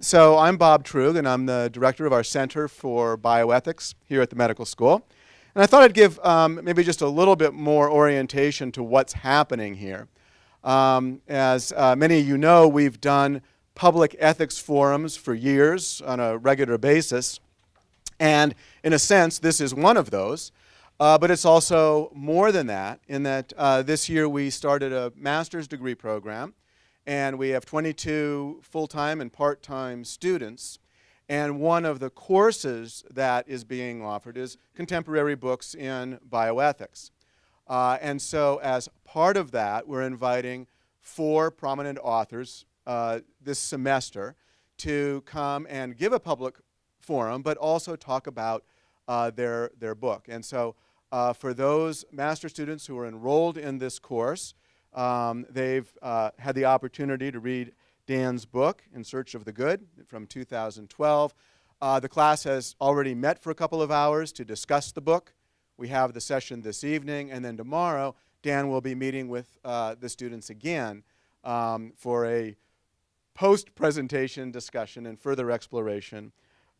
so I'm Bob Truog, and I'm the director of our Center for Bioethics here at the medical school. And I thought I'd give um, maybe just a little bit more orientation to what's happening here. Um, as uh, many of you know, we've done public ethics forums for years on a regular basis. And in a sense, this is one of those. Uh, but it's also more than that, in that uh, this year we started a master's degree program, and we have 22 full-time and part-time students. And one of the courses that is being offered is contemporary books in bioethics. Uh, and so as part of that, we're inviting four prominent authors uh, this semester to come and give a public forum, but also talk about uh, their, their book. And so uh, for those master students who are enrolled in this course, um, they've uh, had the opportunity to read Dan's book, In Search of the Good, from 2012. Uh, the class has already met for a couple of hours to discuss the book. We have the session this evening, and then tomorrow, Dan will be meeting with uh, the students again um, for a post-presentation discussion and further exploration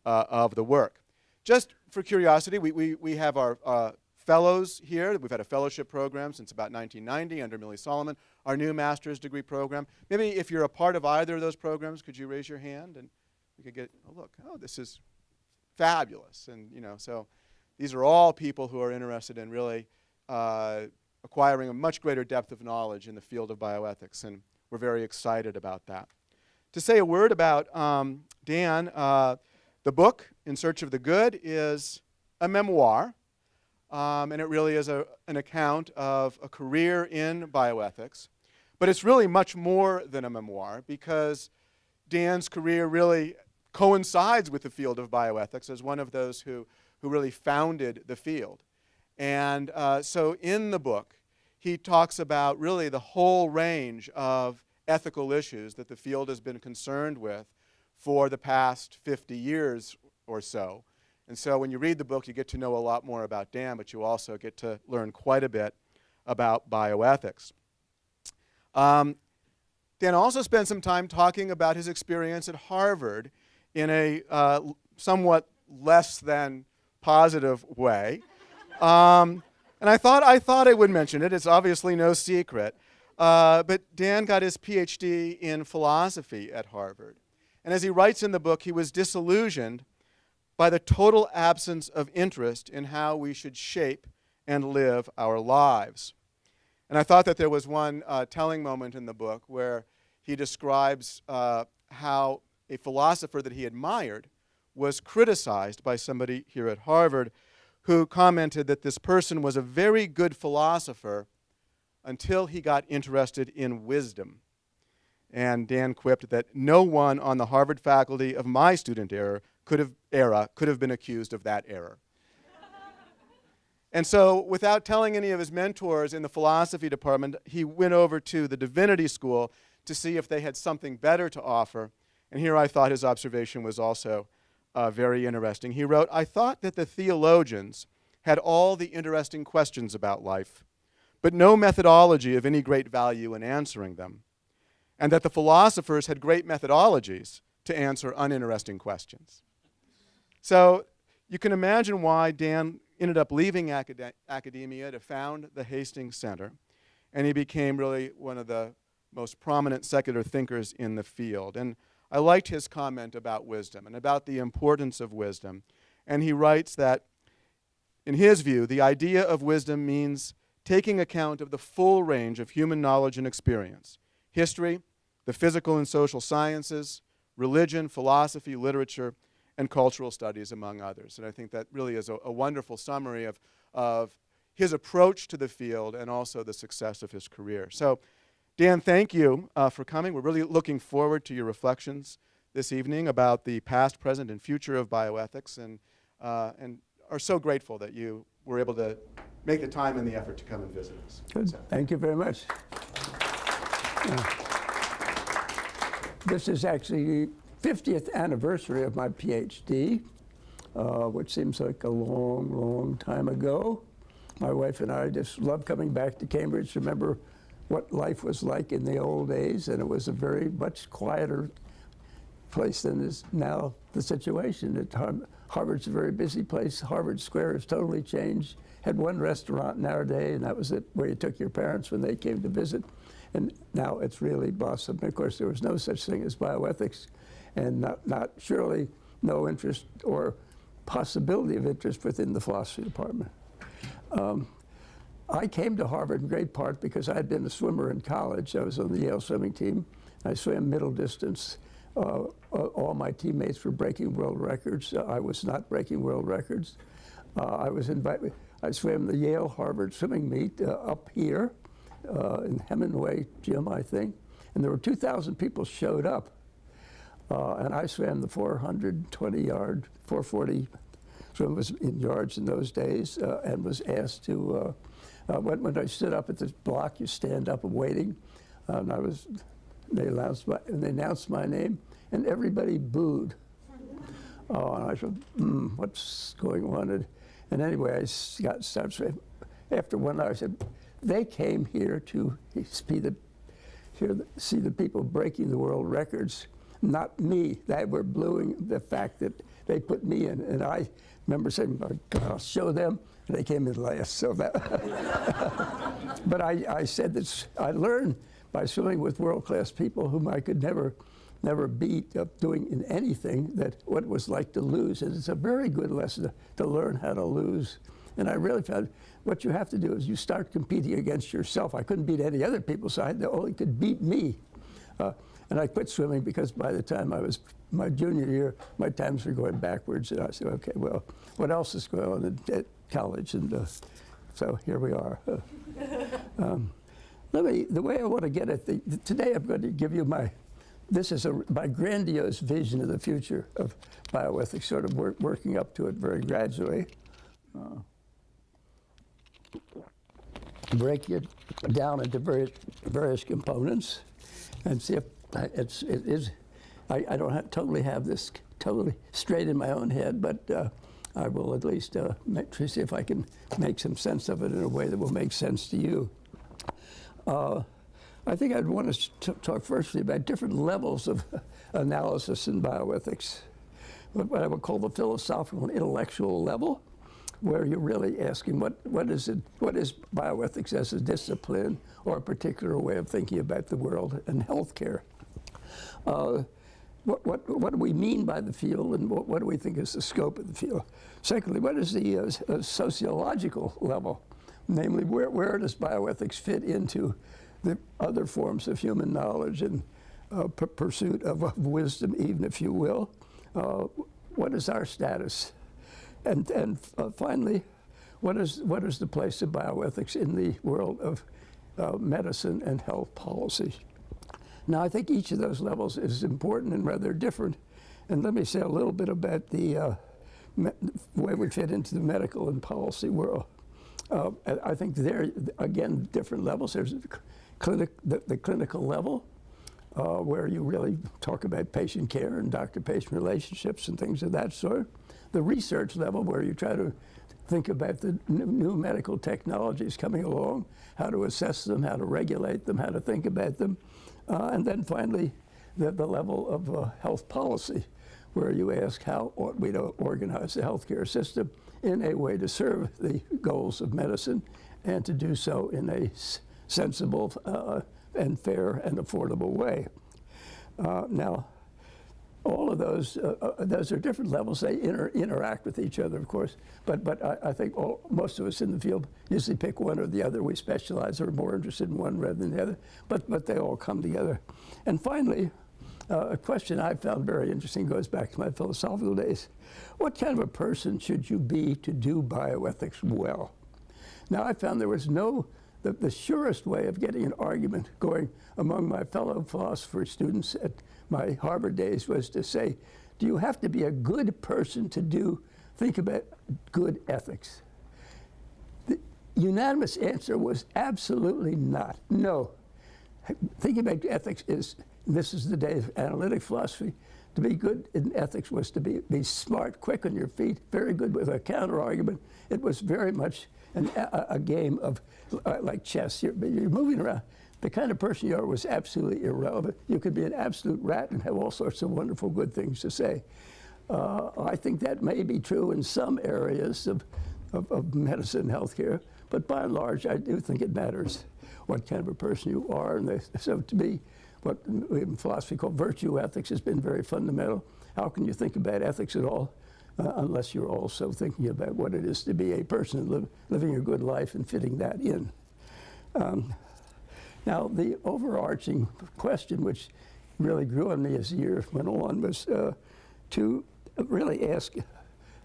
uh, of the work. Just for curiosity, we, we, we have our uh, fellows here. We've had a fellowship program since about 1990 under Millie Solomon, our new master's degree program. Maybe if you're a part of either of those programs, could you raise your hand and we could get a look. Oh, this is fabulous. And, you know, so these are all people who are interested in really uh, acquiring a much greater depth of knowledge in the field of bioethics, and we're very excited about that. To say a word about um, Dan, uh, the book, In Search of the Good, is a memoir, um, and it really is a, an account of a career in bioethics. But it's really much more than a memoir because Dan's career really coincides with the field of bioethics as one of those who, who really founded the field. And uh, so in the book, he talks about really the whole range of ethical issues that the field has been concerned with for the past 50 years or so. And so when you read the book, you get to know a lot more about Dan, but you also get to learn quite a bit about bioethics. Um, Dan also spent some time talking about his experience at Harvard in a uh, somewhat less than positive way. Um, and I thought, I thought I would mention it. It's obviously no secret. Uh, but Dan got his PhD in philosophy at Harvard. And as he writes in the book, he was disillusioned by the total absence of interest in how we should shape and live our lives. And I thought that there was one uh, telling moment in the book where he describes uh, how a philosopher that he admired was criticized by somebody here at Harvard who commented that this person was a very good philosopher until he got interested in wisdom. And Dan quipped that no one on the Harvard faculty of my student era could have, era could have been accused of that error. and so, without telling any of his mentors in the philosophy department, he went over to the divinity school to see if they had something better to offer. And here I thought his observation was also uh, very interesting. He wrote, I thought that the theologians had all the interesting questions about life, but no methodology of any great value in answering them, and that the philosophers had great methodologies to answer uninteresting questions. So you can imagine why Dan ended up leaving acad academia to found the Hastings Center, and he became really one of the most prominent secular thinkers in the field. And I liked his comment about wisdom and about the importance of wisdom. And he writes that, in his view, the idea of wisdom means taking account of the full range of human knowledge and experience history, the physical and social sciences, religion, philosophy, literature, and cultural studies, among others. And I think that really is a, a wonderful summary of, of his approach to the field and also the success of his career. So Dan, thank you uh, for coming. We're really looking forward to your reflections this evening about the past, present, and future of bioethics and, uh, and are so grateful that you were able to make the time and the effort to come and visit us. Good. So. Thank you very much. this is actually 50th anniversary of my PhD, uh, which seems like a long, long time ago. My wife and I just love coming back to Cambridge. Remember what life was like in the old days, and it was a very much quieter place than is now the situation. At Har- Harvard's a very busy place. Harvard Square has totally changed. Had one restaurant in our day, and that was it, where you took your parents when they came to visit. And now it's really blossomed. Of course, there was no such thing as bioethics, and not, not surely no interest or possibility of interest within the philosophy department. Um, I came to Harvard in great part because I had been a swimmer in college. I was on the Yale swimming team. I swam middle distance. Uh, all my teammates were breaking world records. Uh, I was not breaking world records. Uh, I was invited. I swam the Yale Harvard swimming meet uh, up here uh, in Hemenway Gym, I think, and there were 2,000 people showed up. Uh, and I swam the 420 yard, 440 swim was in yards in those days, and was asked to uh, when, when, I stood up at this block, you stand up and waiting. Uh, and I was, they announced my, and they announced my name, and everybody booed. Oh, and I said, mm, what's going on? And, and anyway, I got started. After one hour, I said, they came here to see the, hear the, see the people breaking the world records, not me. They were blowing the fact that they put me in. And I remember saying, "God, I'll show them. And they came in last. So that but I, I said that I learned by swimming with world-class people whom I could never, never beat up doing in anything that what it was like to lose. And it's a very good lesson to, to learn how to lose. And I really found what you have to do is you start competing against yourself. I couldn't beat any other people, so I only could beat me. Uh, and I quit swimming because by the time I was my junior year, my times were going backwards. And I said, okay, well, what else is going on at college? And uh, so here we are. um, let me, the way I want to get at the, today I'm going to give you my, this is a, my grandiose vision of the future of bioethics, sort of work, working up to it very gradually. Uh, break it down into various, various components and see if it's, it is, I, I don't have, totally have this totally straight in my own head, but uh, I will at least uh, make, see if I can make some sense of it in a way that will make sense to you. Uh, I think I'd want to talk firstly about different levels of analysis in bioethics. What I would call the philosophical and intellectual level, where you're really asking what, what is it, what is bioethics as a discipline or a particular way of thinking about the world and healthcare. Uh, what, what, what do we mean by the field and what, what, do we think is the scope of the field? Secondly, what is the uh, uh, sociological level? Namely, where, where does bioethics fit into the other forms of human knowledge and uh, pursuit of, of, wisdom, even if you will? Uh, what is our status? And, and uh, finally, what is, what is the place of bioethics in the world of uh, medicine and health policy? Now, I think each of those levels is important and rather different. And let me say a little bit about the uh, way we fit into the medical and policy world. Uh, I think there, again, different levels. There's clinic, the, the clinical level, uh, where you really talk about patient care and doctor-patient relationships and things of that sort. The research level, where you try to think about the new medical technologies coming along, how to assess them, how to regulate them, how to think about them. Uh, and then finally, the, the level of uh, health policy, where you ask how ought we to organize the healthcare system in a way to serve the goals of medicine and to do so in a sensible uh, and fair and affordable way. Uh, now, all of those, uh, uh, those are different levels. They inter interact with each other, of course. But, but I, I think all, most of us in the field usually pick one or the other. We specialize or are more interested in one rather than the other. But, but they all come together. And finally, uh, a question I found very interesting goes back to my philosophical days. What kind of a person should you be to do bioethics well? Now, I found there was no, the, the surest way of getting an argument going among my fellow philosopher students at my Harvard days was to say, do you have to be a good person to do, think about good ethics? The unanimous answer was absolutely not. No. Thinking about ethics is, this is the day of analytic philosophy, to be good in ethics was to be, be smart, quick on your feet, very good with a counter argument. It was very much an, a, a, game of uh, like chess. You're, you're moving around the kind of person you are was absolutely irrelevant. You could be an absolute rat and have all sorts of wonderful good things to say. Uh, I think that may be true in some areas of, of, of medicine healthcare, but by and large, I do think it matters what kind of a person you are. And they, so to me, what in philosophy called virtue ethics has been very fundamental. How can you think about ethics at all uh, unless you're also thinking about what it is to be a person living a good life and fitting that in? Um, now, the overarching question, which really grew on me as the year went on, was uh, to really ask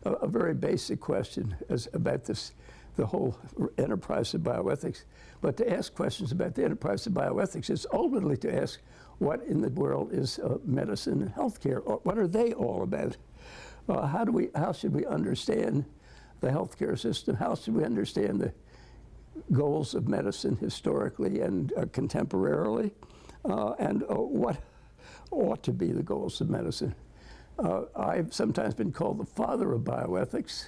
a, a, very basic question as, about this, the whole enterprise of bioethics. But to ask questions about the enterprise of bioethics is ultimately to ask what in the world is uh, medicine and healthcare? What are they all about? Uh, how do we? How should we understand the healthcare system? How should we understand the goals of medicine historically and uh, contemporarily? Uh, and uh, what ought to be the goals of medicine? Uh, I've sometimes been called the father of bioethics,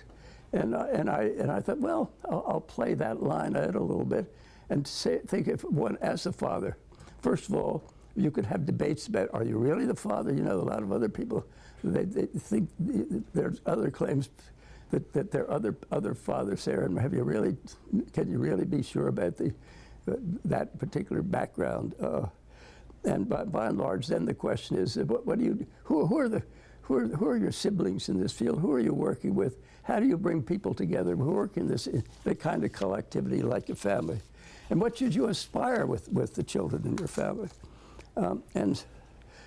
and and I and I thought, well, I'll, I'll play that line out a little bit and say, think of one as a father. First of all, you could have debates about, are you really the father? You know, a lot of other people, they, they think there's other claims that, that there are other, other fathers there, and have you really, can you really be sure about the, uh, that particular background? Uh, and by, by and large, then the question is, uh, what, what do you, who, who are the, who are, who are your siblings in this field? Who are you working with? How do you bring people together who work in this the kind of collectivity like a family? And what should you aspire with, with the children in your family? Um, and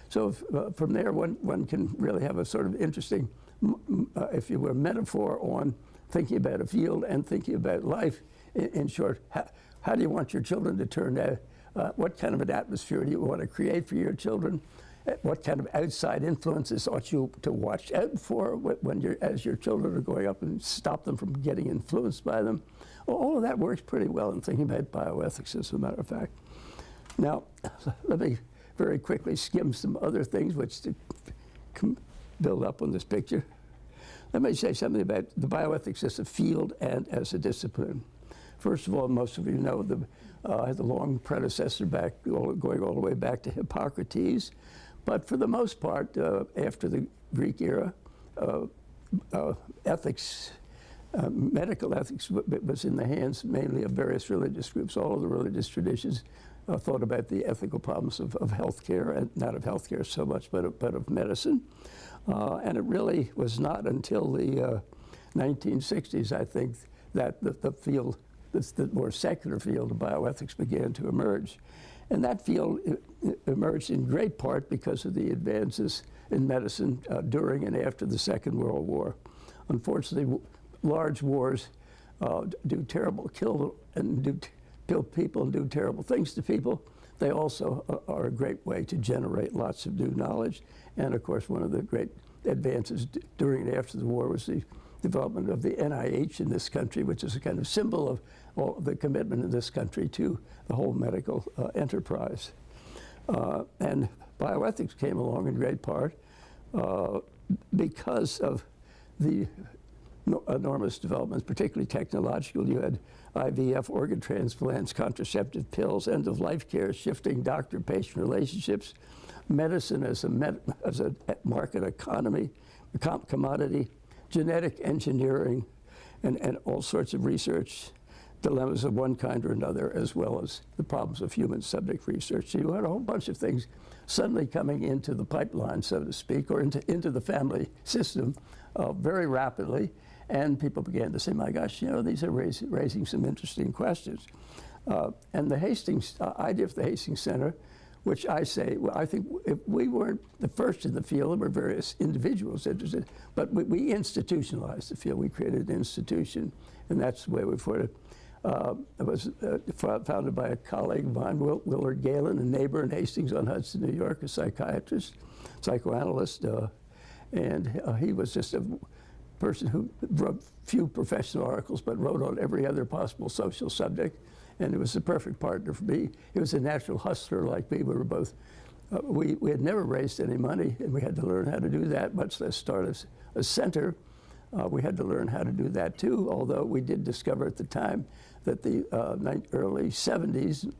so if, uh, from there, one, one can really have a sort of interesting, uh, if you were, metaphor on thinking about a field and thinking about life. In, in short, how, how, do you want your children to turn out? Uh, what kind of an atmosphere do you want to create for your children? Uh, what kind of outside influences ought you to watch out for when you're, as your children are growing up and stop them from getting influenced by them? Well, all of that works pretty well in thinking about bioethics, as a matter of fact. Now, let me very quickly skim some other things which build up on this picture. Let me say something about the bioethics as a field and as a discipline. First of all, most of you know the, uh, long predecessor back, all, going all the way back to Hippocrates. But for the most part, uh, after the Greek era, uh, uh ethics, uh, medical ethics was in the hands mainly of various religious groups. All of the religious traditions uh, thought about the ethical problems of, of healthcare, and not of healthcare so much, but of, but of medicine. Uh, and it really was not until the 1960s, uh, I think, that the, the field, the, the more secular field of bioethics began to emerge. And that field emerged in great part because of the advances in medicine uh, during and after the Second World War. Unfortunately, large wars uh, do terrible, kill and do kill people and do terrible things to people, they also are a great way to generate lots of new knowledge. And of course, one of the great advances during and after the war was the development of the NIH in this country, which is a kind of symbol of all the commitment in this country to the whole medical uh, enterprise. Uh, and bioethics came along in great part uh, because of the enormous developments, particularly technological. You had IVF, organ transplants, contraceptive pills, end-of-life care, shifting doctor-patient relationships, medicine as a, med as a market economy, commodity, genetic engineering, and, and all sorts of research dilemmas of one kind or another, as well as the problems of human subject research. So you had a whole bunch of things suddenly coming into the pipeline, so to speak, or into, into the family system uh, very rapidly. And people began to say, my gosh, you know, these are raising, raising some interesting questions. Uh, and the Hastings uh, idea of the Hastings Center, which I say, well, I think if we weren't the first in the field, there were various individuals interested, but we, we institutionalized the field. We created an institution, and that's the way we put it. Uh, it was uh, founded by a colleague mine, Will, Willard Gaylin, a neighbor in Hastings on Hudson, New York, a psychiatrist, psychoanalyst, uh, and uh, he was just a person who wrote few professional articles, but wrote on every other possible social subject. And it was the perfect partner for me. He was a natural hustler like me. We were both, uh, we, we had never raised any money, and we had to learn how to do that, much less start a, a center. Uh, we had to learn how to do that too, although we did discover at the time that the uh, early 70s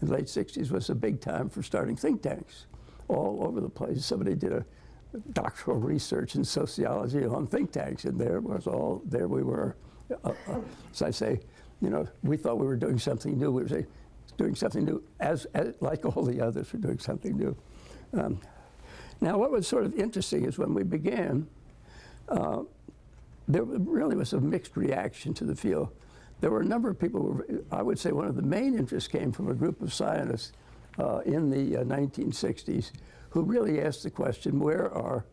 and late 60s was a big time for starting think tanks all over the place. Somebody did a doctoral research in sociology on think tanks, and there was all, there we were. Uh, uh, so I say, you know, we thought we were doing something new. We were doing something new, as, as like all the others were doing something new. Um, now, what was sort of interesting is when we began, uh, there really was a mixed reaction to the field. There were a number of people, who, I would say one of the main interests came from a group of scientists uh, in the uh, 1960s who really asked the question, where are,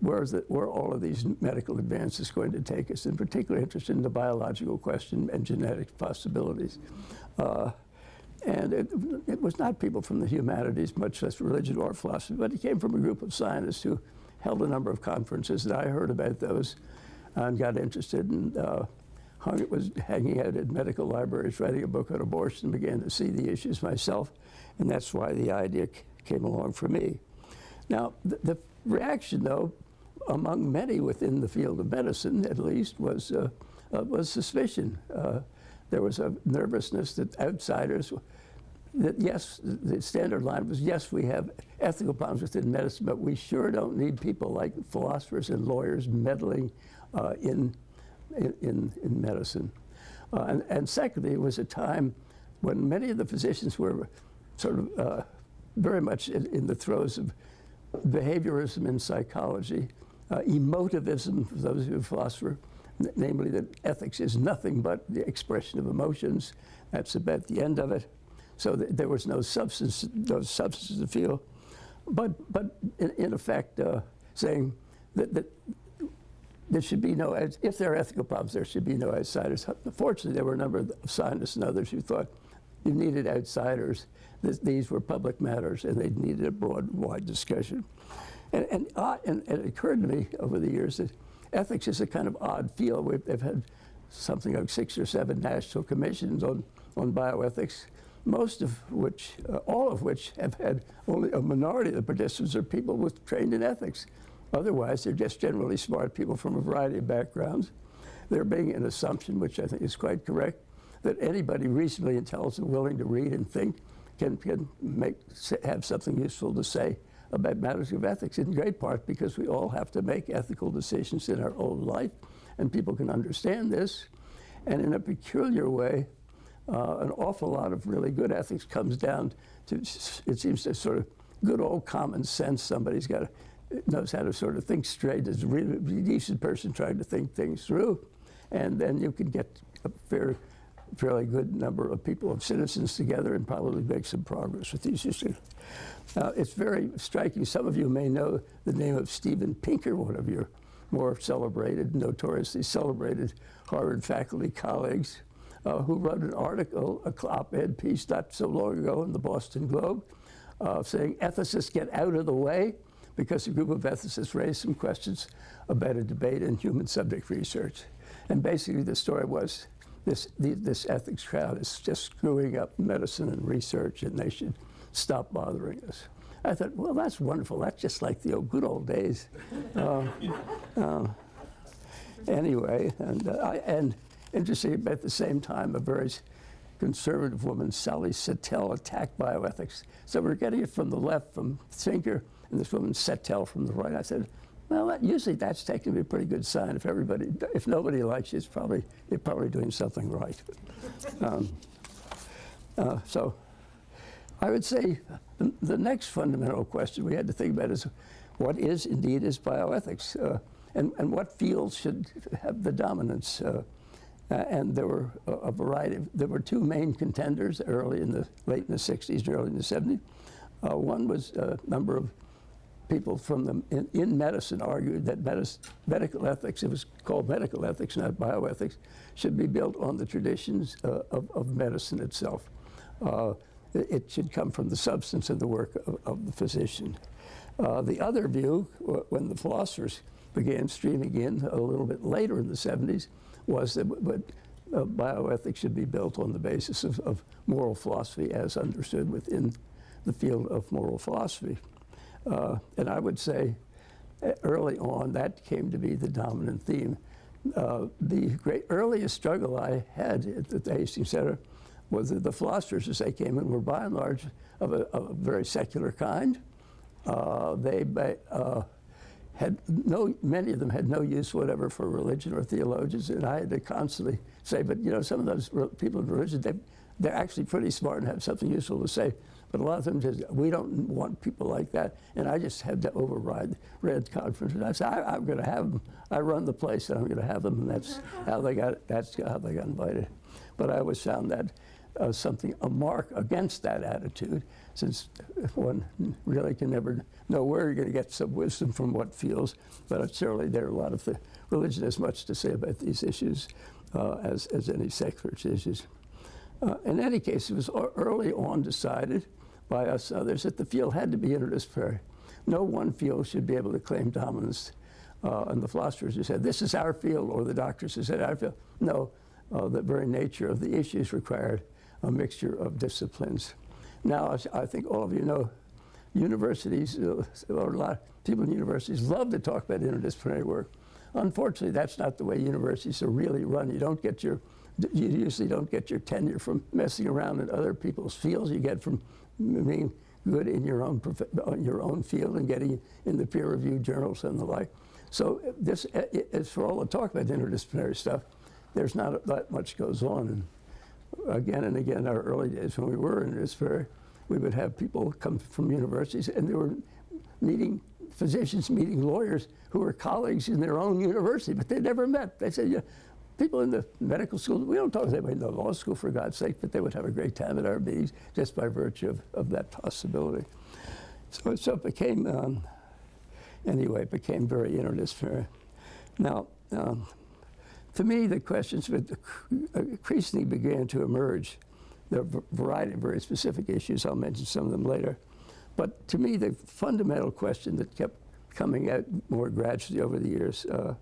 where, is where all of these medical advances going to take us, in particular interested in the biological question and genetic possibilities. Uh, and it, it, was not people from the humanities, much less religion or philosophy, but it came from a group of scientists who held a number of conferences, and I heard about those and got interested and uh, hung, was hanging out at medical libraries, writing a book on abortion, began to see the issues myself, and that's why the idea came along for me. Now, the, the reaction, though, among many within the field of medicine, at least, was, uh, uh, was suspicion. Uh, there was a nervousness that outsiders, that yes, the standard line was, yes, we have ethical problems within medicine, but we sure don't need people like philosophers and lawyers meddling uh, in, in, in medicine. And, and secondly, it was a time when many of the physicians were sort of uh, very much in, in, the throes of behaviorism in psychology, uh, emotivism, for those who are philosophers, namely that ethics is nothing but the expression of emotions. That's about the end of it. So th there was no substance, no substance to feel. But, but in, in effect, uh, saying that, that there should be no, if there are ethical problems, there should be no outsiders. Fortunately, there were a number of scientists and others who thought you needed outsiders. These were public matters, and they needed a broad, wide discussion. And, and, uh, and, it occurred to me over the years that ethics is a kind of odd field. We've, they've had something like six or seven national commissions on, on bioethics, most of which, uh, all of which have had only a minority of the participants are people with trained in ethics. Otherwise, they're just generally smart people from a variety of backgrounds. There being an assumption, which I think is quite correct, that anybody reasonably intelligent, willing to read and think, can, can make, have something useful to say about matters of ethics, in great part because we all have to make ethical decisions in our own life, and people can understand this. And in a peculiar way, uh, an awful lot of really good ethics comes down to, it seems to sort of good old common sense. Somebody's got to, knows how to sort of think straight, is a really decent person trying to think things through. And then you can get a fair, fairly good number of people, of citizens together and probably make some progress with these issues. Uh, it's very striking. Some of you may know the name of Steven Pinker, one of your more celebrated, notoriously celebrated Harvard faculty colleagues, uh, who wrote an article, a op-ed piece not so long ago in the Boston Globe, uh, saying ethicists get out of the way because a group of ethicists raised some questions about a debate in human subject research. And basically the story was this, this ethics crowd is just screwing up medicine and research and they should stop bothering us. I thought, well, that's wonderful. That's just like the old, good old days. uh, uh, anyway, and, uh, I, and interesting, at the same time, a very conservative woman, Sally Satel, attacked bioethics. So we're getting it from the left, from Pinker, and this woman Satel from the right. I said, well, usually that's taken to be a pretty good sign. If everybody, if nobody likes you, it's probably, you're probably doing something right. Um, uh, so I would say the, the, next fundamental question we had to think about is what is indeed is bioethics uh, and, and what fields should have the dominance. Uh, and there were a, a, variety of, there were two main contenders early in the, late in the 60s and early in the 70s. Uh, one was a number of people from the, in, in medicine argued that medical ethics, it was called medical ethics, not bioethics, should be built on the traditions uh, of, of medicine itself. Uh, it should come from the substance of the work of, of the physician. Uh, the other view, when the philosophers began streaming in a little bit later in the 70s, was that but, uh, bioethics should be built on the basis of, of, moral philosophy as understood within the field of moral philosophy. Uh, and I would say uh, early on that came to be the dominant theme. Uh, the great earliest struggle I had at the Hastings Center was that the philosophers, as they came in, were by and large of a, of a very secular kind. Uh, they uh, had no, many of them had no use whatever for religion or theologians, and I had to constantly say, but you know, some of those people in religion, they, they're actually pretty smart and have something useful to say. But a lot of them just, we don't want people like that. And I just had to override the Red Conference. And I said, I, am going to have them. I run the place, and I'm going to have them. And that's how they got. That's how they got invited. But I always found that uh, something a mark against that attitude, since one really can never know where you're going to get some wisdom from what feels. But certainly there are a lot of the religion has much to say about these issues uh, as as any secular issues. Uh, in any case, it was early on decided by us others that the field had to be interdisciplinary. No one field should be able to claim dominance. Uh, and the philosophers who said, this is our field, or the doctors who said, our field. No, uh, the very nature of the issues required a mixture of disciplines. Now, I think all of you know, universities, uh, or a lot of people in universities love to talk about interdisciplinary work. Unfortunately, that's not the way universities are really run. You don't get your, you usually don't get your tenure from messing around in other people's fields. You get from being good in your own your own field and getting in the peer-reviewed journals and the like. So this, as for all the talk about interdisciplinary stuff, there's not that much goes on. And again and again, our early days when we were in interdisciplinary, we would have people come from universities and they were meeting physicians, meeting lawyers who were colleagues in their own university, but they never met. They said, yeah, people in the medical school, we don't talk to anybody in the law school for God's sake, but they would have a great time at meetings just by virtue of, of that possibility. So, so it became, um, anyway, it became very interdisciplinary. Now, um, for me, the questions increasingly began to emerge. There are a variety of very specific issues. I'll mention some of them later. But to me, the fundamental question that kept coming out more gradually over the years uh,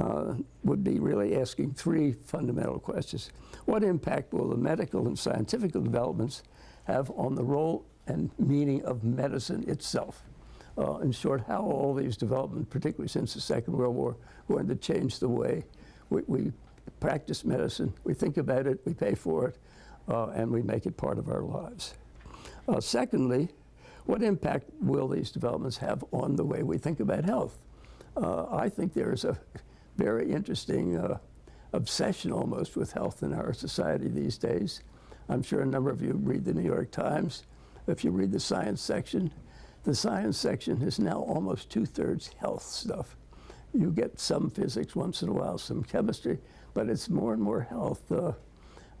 uh, would be really asking three fundamental questions. What impact will the medical and scientific developments have on the role and meaning of medicine itself? Uh, in short, how all these developments, particularly since the Second World War, going to change the way we, we practice medicine, we think about it, we pay for it, uh, and we make it part of our lives. Uh, secondly, what impact will these developments have on the way we think about health? Uh, I think there is a very interesting uh, obsession almost with health in our society these days. I'm sure a number of you read the New York Times. If you read the science section, the science section is now almost two-thirds health stuff. You get some physics once in a while, some chemistry, but it's more and more health. Uh,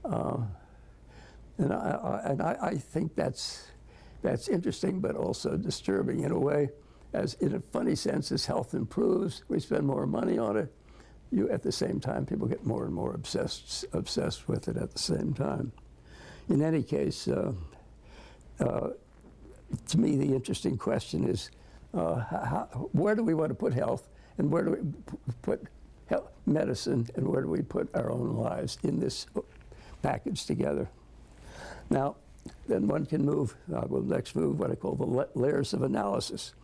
uh, and I, I, and I, I think that's, that's interesting, but also disturbing in a way. As in a funny sense, as health improves, we spend more money on it, you, at the same time, people get more and more obsessed, obsessed with it at the same time. In any case, uh, uh, to me, the interesting question is, uh, how, where do we want to put health, and where do we put health, medicine, and where do we put our own lives in this package together? Now, then one can move, uh, will next move what I call the layers of analysis.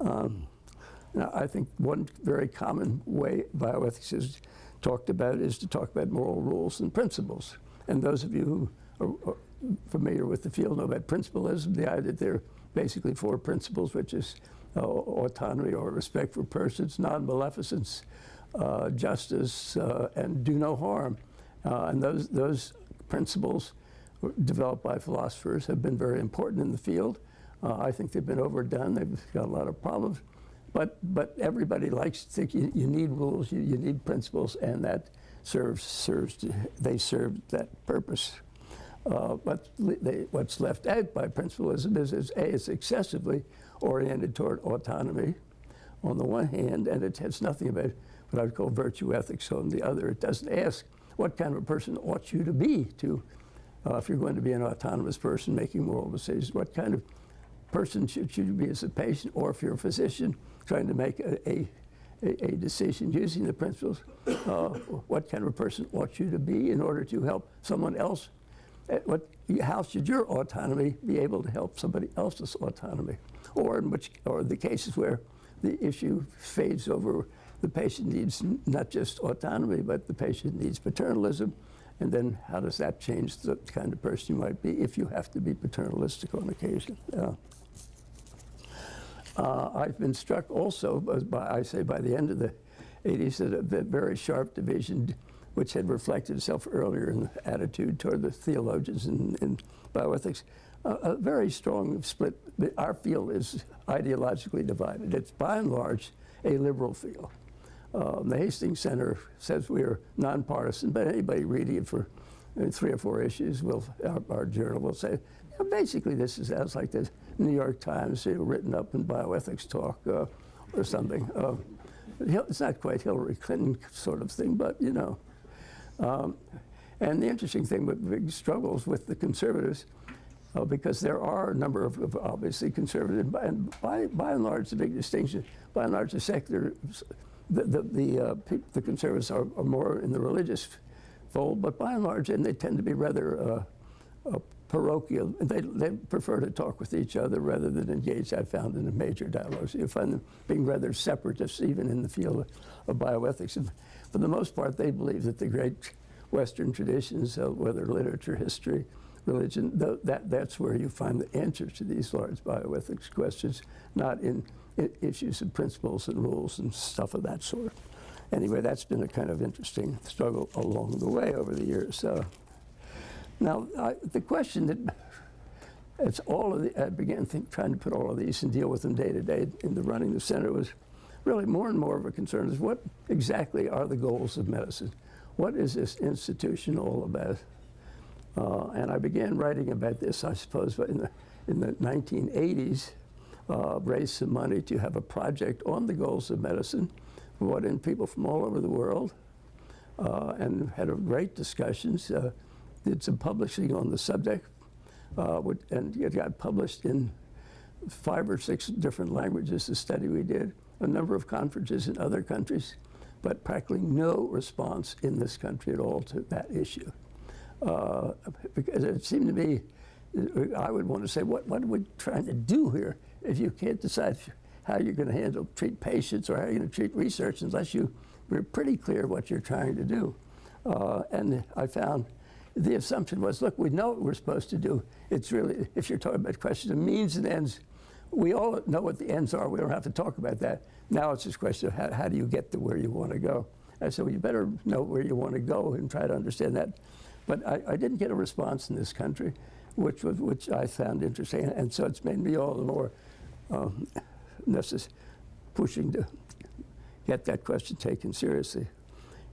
Um, now, I think one very common way bioethics is talked about is to talk about moral rules and principles. And those of you who are, familiar with the field know about principlism, the idea that there are basically four principles, which is uh, autonomy or respect for persons, non-maleficence, uh, justice, uh, and do no harm. Uh, and those, those principles developed by philosophers have been very important in the field. Uh, I think they've been overdone. They've got a lot of problems. But, but everybody likes to think you, you need rules, you, you, need principles, and that serves, serves to, they serve that purpose. Uh, but they, what's left out by principlism is, is, A, it's excessively oriented toward autonomy on the one hand, and it has nothing about what I would call virtue ethics on the other. It doesn't ask what kind of a person ought you to be to, uh, if you're going to be an autonomous person making moral decisions, what kind of person should you be as a patient, or if you're a physician, trying to make a, a, a decision using the principles, uh, what kind of a person ought you to be in order to help someone else? What, how should your autonomy be able to help somebody else's autonomy? Or in which, or the cases where the issue fades over, the patient needs not just autonomy, but the patient needs paternalism, And then how does that change the kind of person you might be if you have to be paternalistic on occasion? Uh, uh, I've been struck also, by, I say by the end of the 80s, that a very sharp division, which had reflected itself earlier in the attitude toward the theologians in, in bioethics, uh, a very strong split. Our field is ideologically divided. It's by and large a liberal field. Um, the Hastings Center says we are nonpartisan, but anybody reading it for uh, three or four issues will, our, our journal will say, yeah, basically this is as like the New York Times you know, written up in bioethics talk uh, or something. Uh, it's not quite Hillary Clinton sort of thing, but you know. Um, and the interesting thing with big struggles with the conservatives, uh, because there are a number of, of obviously conservative, and by, by and large the big distinction, by and large the secular the, the, the, uh, the conservatives are, are, more in the religious fold, but by and large, and they tend to be rather uh, parochial. They, they prefer to talk with each other rather than engage, I've found, in a major dialogue. So you find them being rather separatists, even in the field of, of bioethics. And for the most part, they believe that the great Western traditions, uh, whether literature, history, religion, th that, that's where you find the answers to these large bioethics questions, not in issues and principles and rules and stuff of that sort. Anyway, that's been a kind of interesting struggle along the way over the years. Uh, now, I, the question that it's all of the, I began think, trying to put all of these and deal with them day to day in the running the center was really more and more of a concern is what exactly are the goals of medicine? What is this institution all about? Uh, and I began writing about this, I suppose, in the, in the 1980s uh, raised some money to have a project on the goals of medicine, brought in people from all over the world, uh, and had a great discussions, uh, did some publishing on the subject, uh, and it got published in five or six different languages, the study we did, a number of conferences in other countries, but practically no response in this country at all to that issue. Uh, because it seemed to me, I would want to say, what, what are we trying to do here? if you can't decide how you're going to handle treat patients or how you're going to treat research unless you are pretty clear what you're trying to do. Uh, and I found the assumption was, look, we know what we're supposed to do. It's really, if you're talking about questions of means and ends, we all know what the ends are. We don't have to talk about that. Now it's a question of how, how do you get to where you want to go. I said, well, you better know where you want to go and try to understand that. But I, I didn't get a response in this country, which was which I found interesting, and so it's made me all the more um, pushing to get that question taken seriously.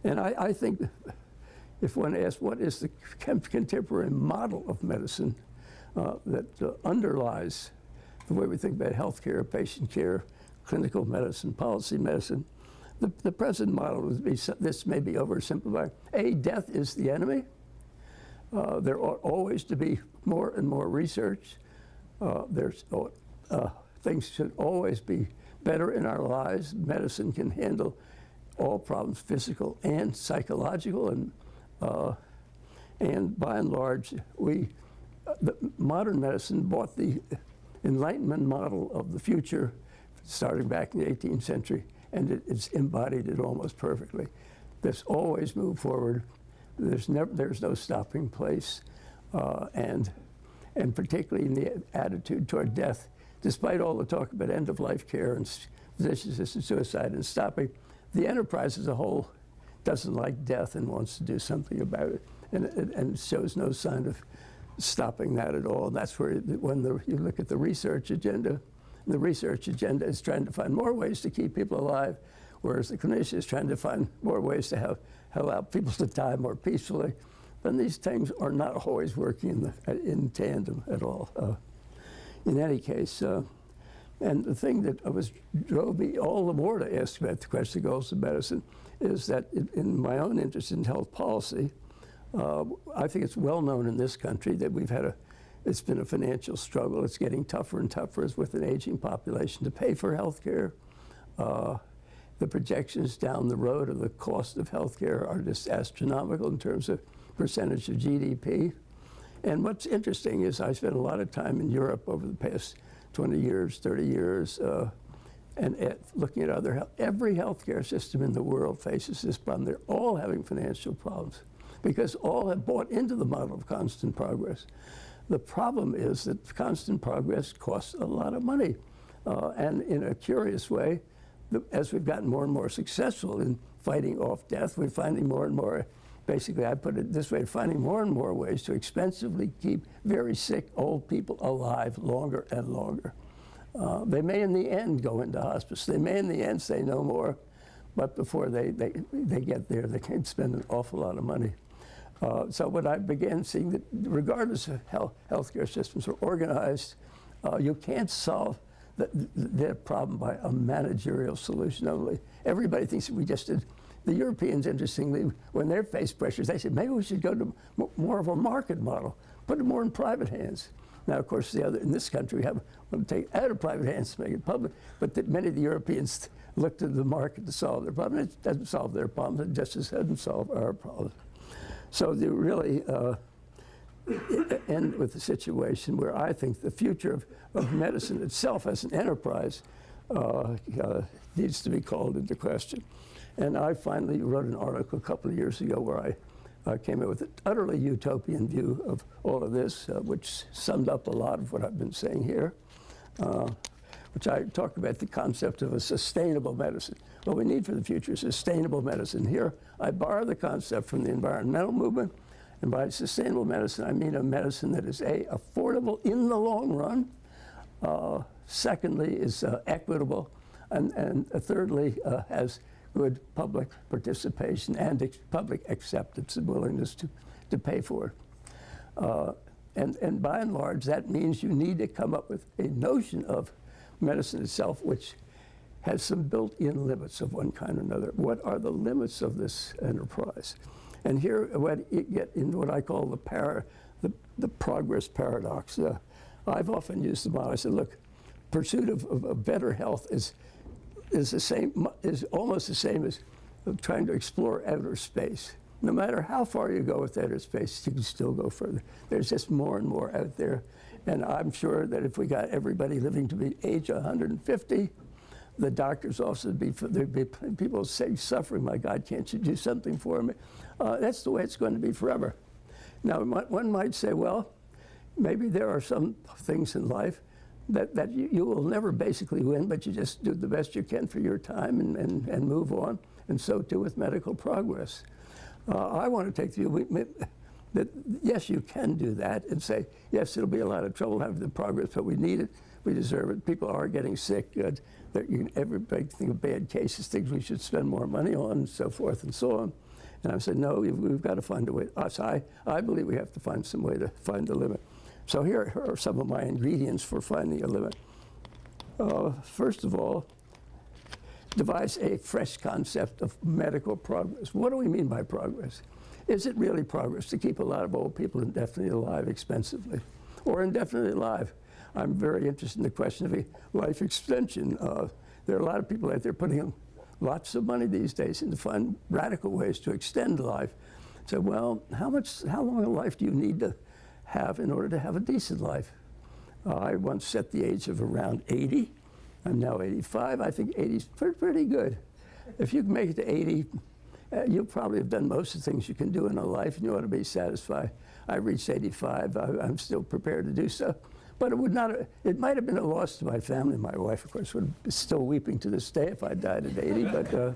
And I, I think if one asks what is the contemporary model of medicine uh, that uh, underlies the way we think about healthcare, patient care, clinical medicine, policy medicine, the, the present model would be, this may be oversimplified. A, death is the enemy. Uh, there ought always to be more and more research. Uh, there's uh, things should always be better in our lives. Medicine can handle all problems, physical and psychological, and uh, and by and large, we uh, the modern medicine bought the Enlightenment model of the future, starting back in the 18th century, and it, it's embodied it almost perfectly. There's always move forward. There's never there's no stopping place, uh, and and particularly in the attitude toward death despite all the talk about end-of-life care and physician-assisted suicide and stopping, the enterprise as a whole doesn't like death and wants to do something about it, and, and shows no sign of stopping that at all. That's where, when the, you look at the research agenda, the research agenda is trying to find more ways to keep people alive, whereas the clinician is trying to find more ways to have, allow people to die more peacefully. And these things are not always working in, the, in tandem at all. Uh, in any case, uh, and the thing that was drove me all the more to ask about the question of goals of medicine is that in, my own interest in health policy, uh, I think it's well known in this country that we've had a, it's been a financial struggle. It's getting tougher and tougher as with an aging population to pay for health care. Uh, the projections down the road of the cost of health care are just astronomical in terms of percentage of GDP. And what's interesting is I spent a lot of time in Europe over the past 20 years, 30 years, uh, and at looking at other health. Every healthcare system in the world faces this problem. They're all having financial problems because all have bought into the model of constant progress. The problem is that constant progress costs a lot of money. Uh, and in a curious way, the, as we've gotten more and more successful in fighting off death, we're finding more and more, basically, I put it this way, finding more and more ways to expensively keep very sick old people alive longer and longer. Uh, they may in the end go into hospice. They may in the end say no more, but before they, they, they get there, they can spend an awful lot of money. Uh, so when I began seeing that regardless of how healthcare systems are organized, uh, you can't solve the, the, problem by a managerial solution only. Everybody thinks we just did. The Europeans, interestingly, when they face pressures, they said maybe we should go to more of a market model, put it more in private hands. Now, of course, the other in this country we have want to take out of private hands to make it public, but that many of the Europeans looked to the market to solve their problem. It doesn't solve their problems. It just doesn't solve our problems. So they really uh, end with a situation where I think the future of, of medicine itself as an enterprise uh, uh, needs to be called into question. And I finally wrote an article a couple of years ago where I uh, came up with an utterly utopian view of all of this, uh, which summed up a lot of what I've been saying here, uh, which I talk about the concept of a sustainable medicine. What we need for the future is sustainable medicine. Here, I borrow the concept from the environmental movement, and by sustainable medicine, I mean a medicine that is A, affordable in the long run, uh, secondly, is uh, equitable, and, and thirdly, uh, has good public participation and public acceptance and willingness to, to pay for it. Uh, and, and by and large, that means you need to come up with a notion of medicine itself which has some built-in limits of one kind or another. What are the limits of this enterprise? And here what you get into what I call the, para, the, the progress paradox. Uh, I've often used the model. I said, look, pursuit of, of, of better health is is the same, is almost the same as trying to explore outer space. No matter how far you go with outer space, you can still go further. There's just more and more out there. And I'm sure that if we got everybody living to be age 150, the doctor's also be, there'd be people say suffering, my God, can't you do something for me? Uh, that's the way it's going to be forever. Now, one might say, well, maybe there are some things in life that, that you, you, will never basically win, but you just do the best you can for your time and, and, and move on. And so too with medical progress. Uh, I want to take the view that yes, you can do that and say, yes, it'll be a lot of trouble having the progress, but we need it, we deserve it. People are getting sick. Uh, you, everybody think of bad cases, things we should spend more money on, and so forth and so on. And I said, no, we've, we've got to find a way. Us, I, I believe we have to find some way to find the limit. So here are some of my ingredients for finding a limit. Uh, first of all, devise a fresh concept of medical progress. What do we mean by progress? Is it really progress to keep a lot of old people indefinitely alive expensively or indefinitely alive? I'm very interested in the question of life extension. Uh, there are a lot of people out there putting in lots of money these days to find radical ways to extend life. So, well, how much, how long a life do you need to have in order to have a decent life. Uh, I once set the age of around 80. I'm now 85. I think 80 is pretty, good. If you can make it to 80, uh, you probably have done most of the things you can do in a life and you ought to be satisfied. I reached 85. I, am still prepared to do so. But it would not, it might have been a loss to my family. My wife, of course, would be still weeping to this day if I died at 80. But, uh,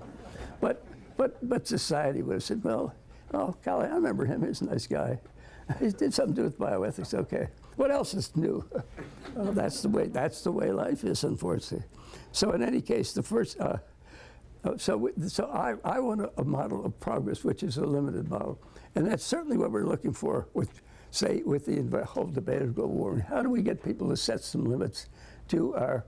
but, but, but society would have said, well, oh, golly, I remember him. He's a nice guy. He did something to do with bioethics. Okay. What else is new? well, that's the way. That's the way life is, unfortunately. So in any case, the first. Uh, uh so, so I, I want a, a, model of progress which is a limited model, and that's certainly what we're looking for with, say, with the whole debate of global warming. How do we get people to set some limits to our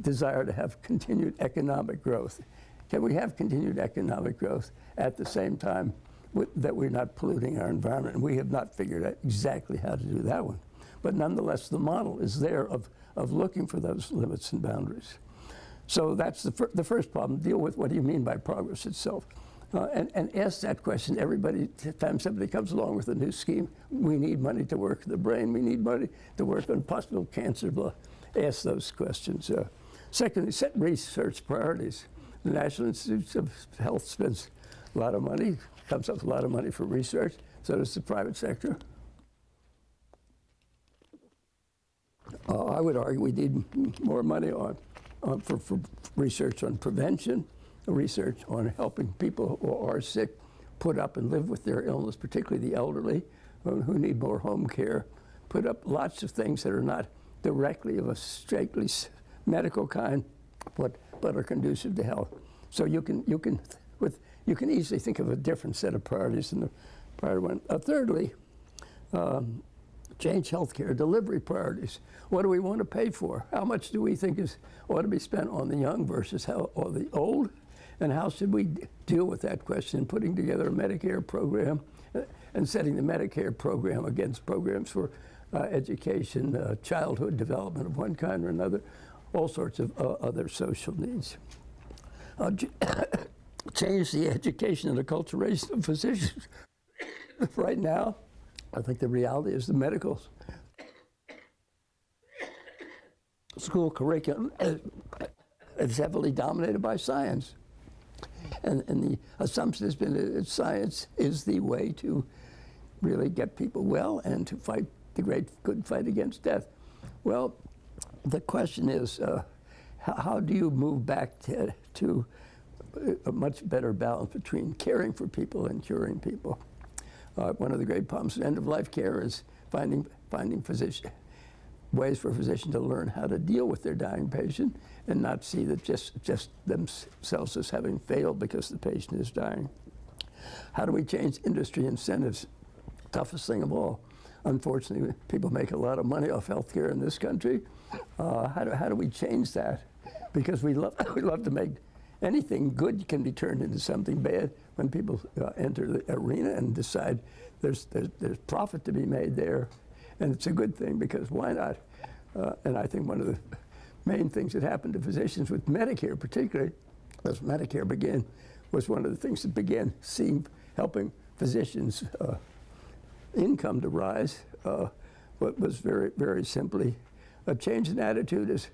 desire to have continued economic growth? Can we have continued economic growth at the same time that we're not polluting our environment. And we have not figured out exactly how to do that one. But nonetheless, the model is there of, of looking for those limits and boundaries. So that's the, fir the first problem, deal with what do you mean by progress itself. Uh, and, and ask that question everybody, time somebody comes along with a new scheme, we need money to work the brain, we need money to work on possible cancer, blah. Ask those questions. Uh, secondly, set research priorities. The National Institutes of Health spends a lot of money comes up a lot of money for research. So does the private sector. Uh, I would argue we need more money on, on for, for research on prevention, research on helping people who are sick put up and live with their illness, particularly the elderly who need more home care, put up lots of things that are not directly of a strictly medical kind, but, but are conducive to health. So you can, you, can, with, you can easily think of a different set of priorities than the prior one. Uh, thirdly, um, change healthcare delivery priorities. What do we want to pay for? How much do we think is ought to be spent on the young versus how, or the old? And how should we deal with that question? Putting together a Medicare program uh, and setting the Medicare program against programs for uh, education, uh, childhood development of one kind or another, all sorts of uh, other social needs. Change the education and acculturation of physicians. right now, I think the reality is the medical school curriculum is heavily dominated by science. And, and the assumption has been that science is the way to really get people well and to fight the great good fight against death. Well, the question is, uh, how, how, do you move back to, to, a much better balance between caring for people and curing people? Uh, one of the great problems in end-of-life care is finding, finding physician, ways for physicians to learn how to deal with their dying patient and not see that just, just themselves as having failed because the patient is dying. How do we change industry incentives? Toughest thing of all. Unfortunately, people make a lot of money off healthcare in this country. Uh, how, do, how do we change that? Because we love, we love to make anything good can be turned into something bad when people uh, enter the arena and decide there's, there's, there's profit to be made there. And it's a good thing because why not? Uh, and I think one of the main things that happened to physicians with Medicare, particularly as Medicare began, was one of the things that began seeing, helping physicians' uh, income to rise. Uh, what was very, very simply a change in attitude is,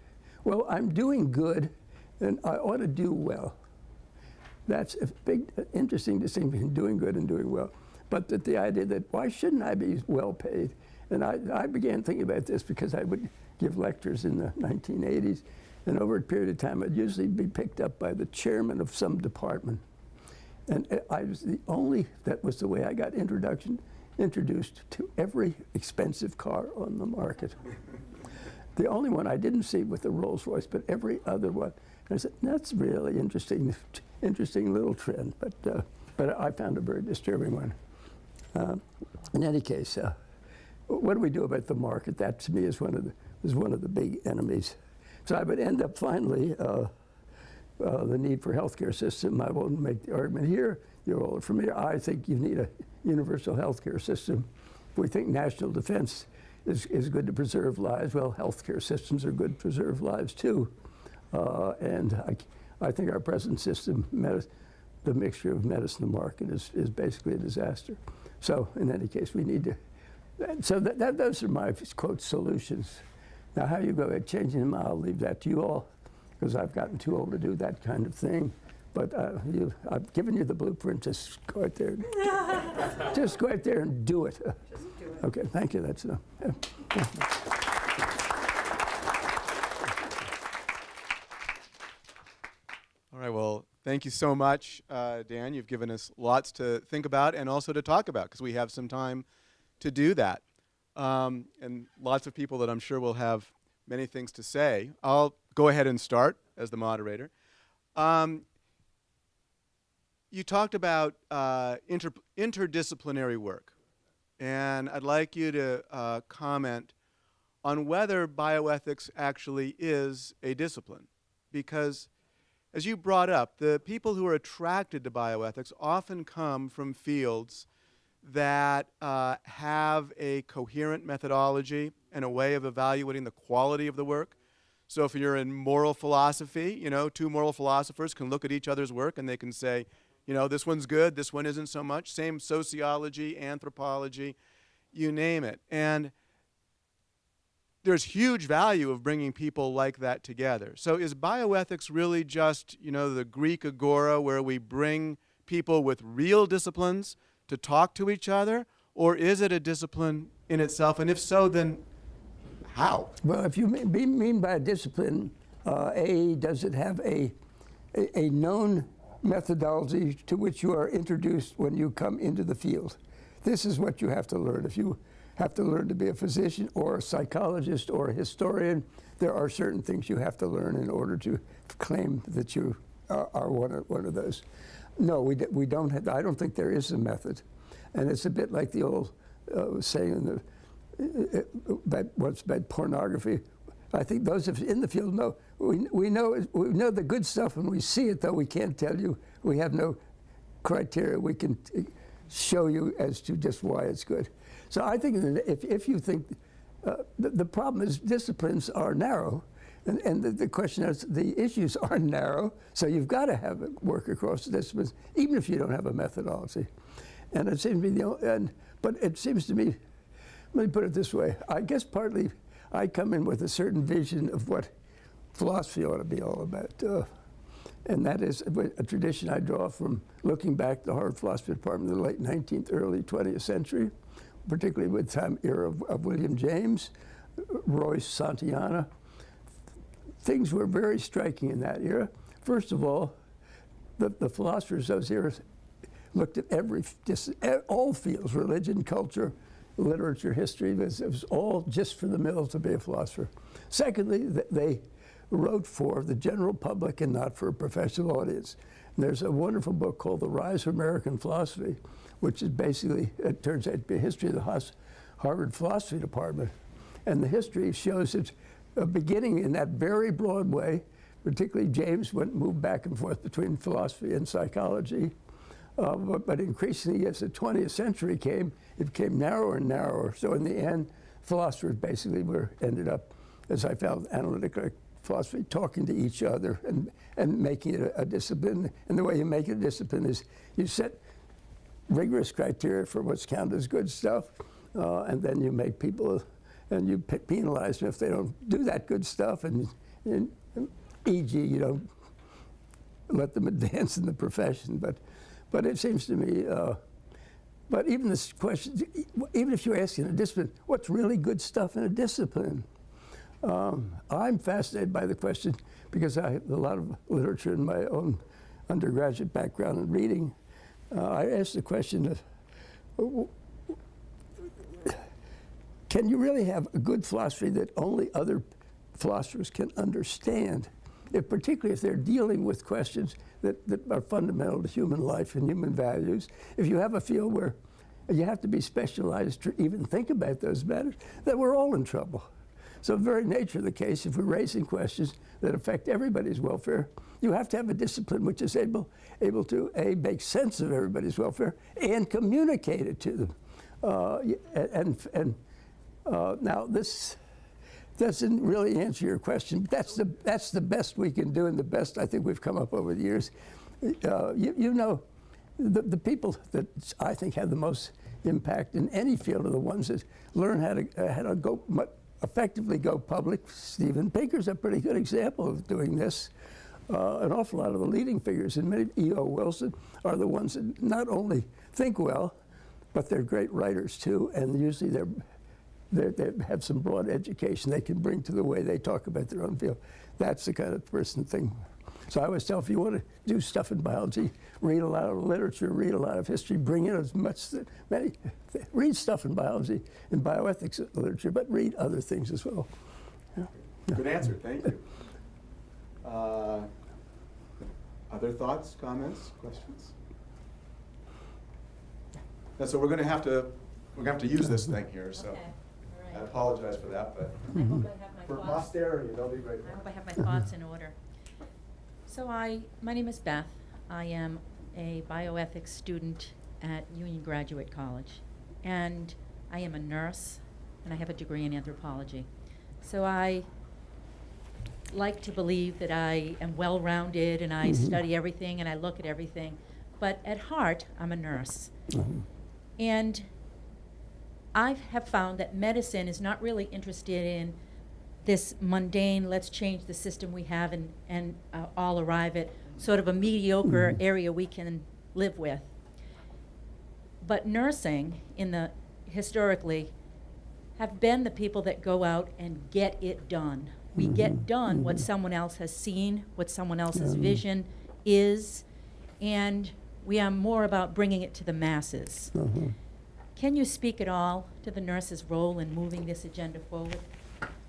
well, I'm doing good and I ought to do well. That's a big, interesting distinction between doing good and doing well. But that the idea that why shouldn't I be well paid? And I, I began thinking about this because I would give lectures in the 1980s, and over a period of time, I'd usually be picked up by the chairman of some department. And eh, I was the only, that was the way I got introduction, introduced to every expensive car on the market. the only one I didn't see with the Rolls Royce, but every other one. Said, that's really interesting, interesting little trend, but, uh, but I found a very disturbing one. Uh, in any case, uh, what do we do about the market? That to me is one of the, is one of the big enemies. So I would end up finally uh, uh, the need for healthcare system. I won't make the argument here. You're from here. I think you need a universal healthcare system. We think national defense is, is good to preserve lives, well, healthcare systems are good to preserve lives too. Uh, and I, I think our present system, the mixture of medicine and market, is, is basically a disaster. So in any case, we need to, so that, that, those are my, quote, solutions. Now, how you go about changing them, I'll leave that to you all, because I've gotten too old to do that kind of thing. But uh, you, I've given you the blueprint. Just go out there. just go out there and do it. Just do it. Okay, thank you. That's enough. All right, well, thank you so much, uh, Dan. You've given us lots to think about and also to talk about because we have some time to do that. Um, and lots of people that I'm sure will have many things to say. I'll go ahead and start as the moderator. Um, you talked about uh, inter interdisciplinary work, and I'd like you to uh, comment on whether bioethics actually is a discipline, because as you brought up, the people who are attracted to bioethics often come from fields that uh, have a coherent methodology and a way of evaluating the quality of the work. So if you're in moral philosophy, you know, two moral philosophers can look at each other's work and they can say, you know, this one's good, this one isn't so much. Same sociology, anthropology, you name it. And there's huge value of bringing people like that together. So is bioethics really just, you know, the Greek agora where we bring people with real disciplines to talk to each other, or is it a discipline in itself? And if so, then how? Well, if you mean, by a discipline, uh, A, does it have a, a, a known methodology to which you are introduced when you come into the field? This is what you have to learn. If you have to learn to be a physician or a psychologist or a historian, there are certain things you have to learn in order to claim that you are, are one, of, one of those. No, we, we don't have, I don't think there is a method. And it's a bit like the old uh, saying in the, about what's about pornography. I think those of in the field know we, we know we know the good stuff when we see it, though we can't tell you. We have no criteria we can uh, show you as to just why it's good. So I think if if you think uh, the, the problem is disciplines are narrow. And, and the, the question is, the issues are narrow, so you've got to have it work across disciplines, even if you don't have a methodology. And it seems to me, the, o- and, but it seems to me, let me put it this way. I guess partly I come in with a certain vision of what philosophy ought to be all about. Uh, and that is a tradition I draw from looking back the Harvard Philosophy Department in the late 19th, early 20th century, particularly with the time era of, of William James, Royce Santayana. Things were very striking in that era. First of all, the, the philosophers of those eras looked at every just all fields religion culture literature history it was, it was all just for the middle to be a philosopher secondly th- they wrote for the general public and not for a professional audience and there's a wonderful book called the rise of american philosophy which is basically it turns out to be a history of the harvard philosophy department and the history shows its uh, beginning in that very broad way particularly james went moved back and forth between philosophy and psychology uh, but, but increasingly, as the 20th century came, it became narrower and narrower. So in the end, philosophers basically were ended up, as I found, analytical philosophy, talking to each other and, and making it a, a discipline. And the way you make it a discipline is you set rigorous criteria for what's counted as good stuff, uh, and then you make people, and you penalize them if they don't do that good stuff. And, and e.g., you don't let them advance in the profession. But, but it seems to me, uh, but even this question, even if you're asking a discipline, what's really good stuff in a discipline? Um, I'm fascinated by the question because I have a lot of literature in my own undergraduate background and reading. Uh, I asked the question of, can you really have a good philosophy that only other philosophers can understand? If, particularly if they're dealing with questions that, that are fundamental to human life and human values. If you have a field where you have to be specialized to even think about those matters, then we're all in trouble. So, the very nature of the case, if we're raising questions that affect everybody's welfare, you have to have a discipline which is able, able to a make sense of everybody's welfare and communicate it to them. Uh, and and uh, now this doesn't really answer your question. But that's the that's the best we can do, and the best I think we've come up over the years. Uh, you, you know, the, the people that I think have the most impact in any field are the ones that learn how to uh, how to go effectively go public. Steven Pinker's a pretty good example of doing this. Uh, an awful lot of the leading figures in many E.O. Wilson are the ones that not only think well, but they're great writers too, and usually they're they they have some broad education they can bring to the way they talk about their own field. That's the kind of person thing. So I always tell if you want to do stuff in biology, read a lot of literature, read a lot of history, bring in as much, as many, read stuff in biology and bioethics literature, but read other things as well. Good answer, thank you. Uh, other thoughts, comments, questions? And so we're going to have to, we're going to have to use this thing here, so Okay, I apologize for that, but I hope I have my for thoughts. posterity, they'll be grateful. I hope I have my thoughts in order. So I, my name is Beth. I am a bioethics student at Union Graduate College. And I am a nurse, and I have a degree in anthropology. So I like to believe that I am well-rounded and I mm-hmm. study everything and I look at everything. But at heart, I'm a nurse. Mm-hmm. And I have found that medicine is not really interested in this mundane, let's change the system we have and, and uh, all arrive at sort of a mediocre mm-hmm. area we can live with. But nursing, in the historically, have been the people that go out and get it done. We mm-hmm. get done what mm-hmm. someone else has seen, what someone else's vision is, and we are more about bringing it to the masses. Uh-huh. Can you speak at all to the nurse's role in moving this agenda forward?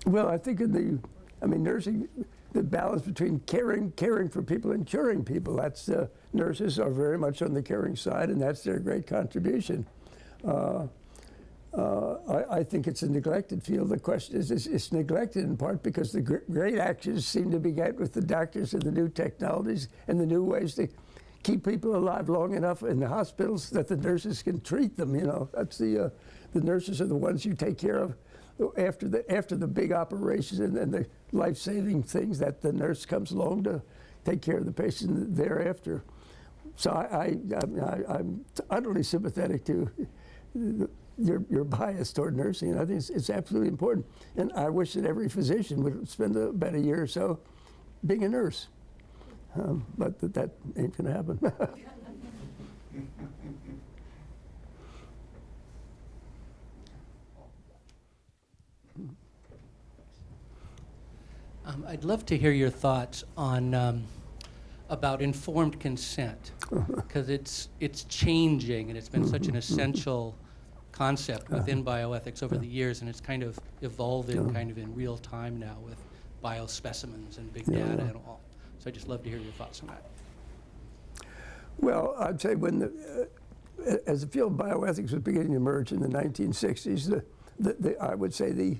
Well, I think in the, I mean, nursing, the balance between caring, caring for people and curing people. That's uh, nurses are very much on the caring side, and that's their great contribution. Uh, uh, I, I think it's a neglected field. The question is, is it's neglected in part because the gr- great actions seem to be get with the doctors and the new technologies and the new ways to keep people alive long enough in the hospitals that the nurses can treat them. You know, that's the uh, the nurses are the ones you take care of after the after the big operations and, and the life-saving things that the nurse comes along to take care of the patient thereafter. So I, I, I'm utterly sympathetic to your, your bias toward nursing. I think it's, it's absolutely important. And I wish that every physician would spend a, about a year or so being a nurse. Um, but that, that ain't going to happen. Um, I'd love to hear your thoughts on um, about informed consent because it's it's changing and it's been such an essential concept within bioethics over the years and it's kind of evolving kind of in real time now with biospecimens and big Yeah. data and all. So I'd just love to hear your thoughts on that. Well, I'd say when the, uh, as the field of bioethics was beginning to emerge in the 1960s, the, the, the, I would say the,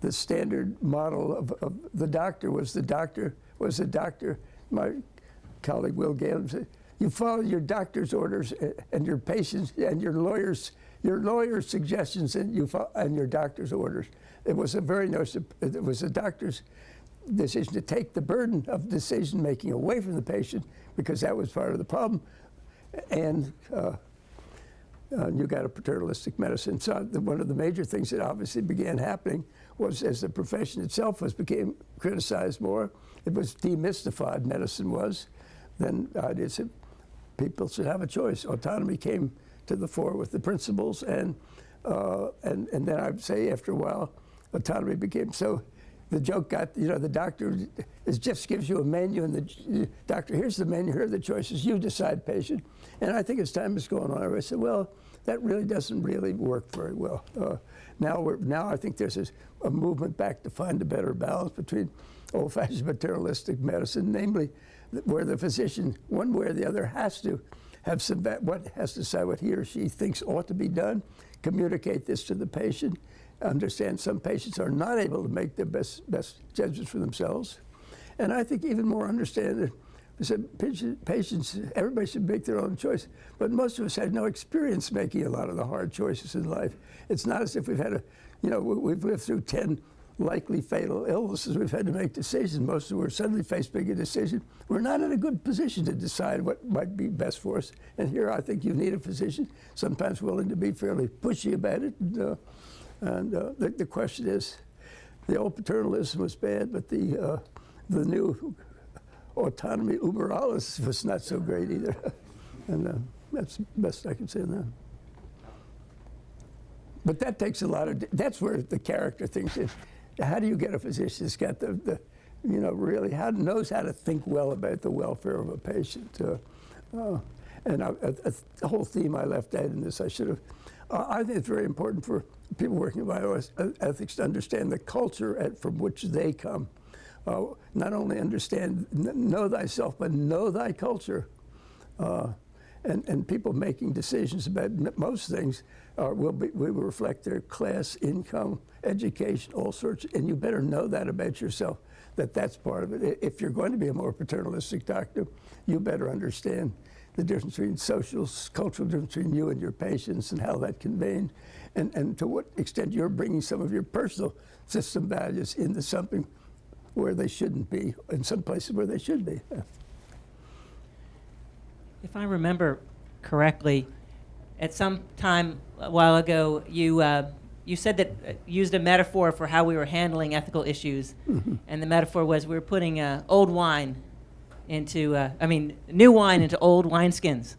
the standard model of, of the doctor was the doctor was the doctor. My colleague Will Gaylin said, "You follow your doctor's orders uh, and your patients and your lawyers your lawyer's suggestions and you fo- and your doctor's orders." It was a very notice. It was a doctor's decision to take the burden of decision making away from the patient because that was part of the problem. And uh, uh, you got a paternalistic medicine. So the, one of the major things that obviously began happening was as the profession itself was became criticized more, it was demystified. Medicine was, then said people should have a choice. Autonomy came to the fore with the principles, and uh, and and then I'd say after a while, autonomy became so. The joke got, you know, the doctor is just gives you a menu, and the doctor, here's the menu, here are the choices, you decide, patient. And I think as time has gone on, I said, well, that really doesn't really work very well. Uh, now, we're, now I think there's a movement back to find a better balance between old-fashioned materialistic medicine, namely where the physician, one way or the other, has to have some what has to decide what he or she thinks ought to be done, communicate this to the patient, understand some patients are not able to make their best best judgments for themselves, and I think even more understand said patients, everybody should make their own choice, but most of us had no experience making a lot of the hard choices in life. It's not as if we've had a, you know, we- we've lived through 10 likely fatal illnesses. We've had to make decisions. Most of us suddenly faced big a decision. We're not in a good position to decide what might be best for us. And here I think you need a physician, sometimes willing to be fairly pushy about it. And, uh, and uh, the, the question is, the old paternalism was bad, but the, uh, the new autonomy uber alles was not so great either. and uh, that's the best I can say that. But that takes a lot of, that's where the character things in. How do you get a physician that's got the, the you know, really how, knows how to think well about the welfare of a patient? Uh, uh, and the whole theme I left out in this, I should have. Uh, I think it's very important for people working in bioethics to understand the culture at, from which they come. Uh, not only understand, know thyself, but know thy culture. Uh, and, and people making decisions about most things uh, will, be, will reflect their class, income, education, all sorts. And you better know that about yourself, that that's part of it. If you're going to be a more paternalistic doctor, you better understand the difference between social, cultural difference between you and your patients and how that conveyed, and, and to what extent you're bringing some of your personal system values into something where they shouldn't be, in some places where they should be. If I remember correctly, at some time a while ago, you uh, you said that uh, used a metaphor for how we were handling ethical issues, and the metaphor was we were putting uh, old wine into, uh, I mean, new wine into old wineskins.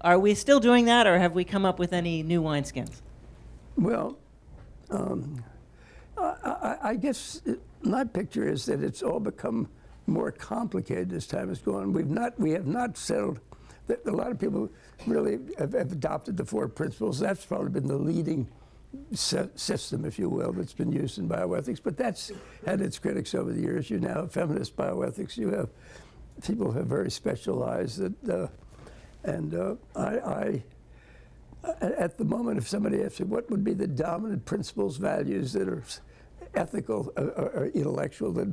Are we still doing that, or have we come up with any new wineskins? Well, um, I, I, I guess it, my picture is that it's all become more complicated as time has gone. We've not, we have not settled. A lot of people really have, have adopted the four principles. That's probably been the leading system, if you will, that's been used in bioethics. But that's had its critics over the years. You now have feminist bioethics. You have people who have very specialized that, uh, and uh, I. I at the moment, if somebody asks you what would be the dominant principles, values that are ethical uh, or, or intellectual that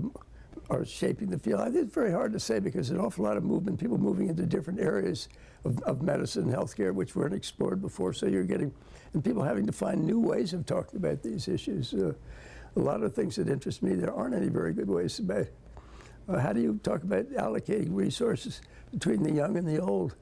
are shaping the field, I think it's very hard to say because an awful lot of movement, people moving into different areas of, of medicine and healthcare which weren't explored before. So you're getting, and people having to find new ways of talking about these issues. Uh, a lot of things that interest me, there aren't any very good ways about. Uh, how do you talk about allocating resources between the young and the old?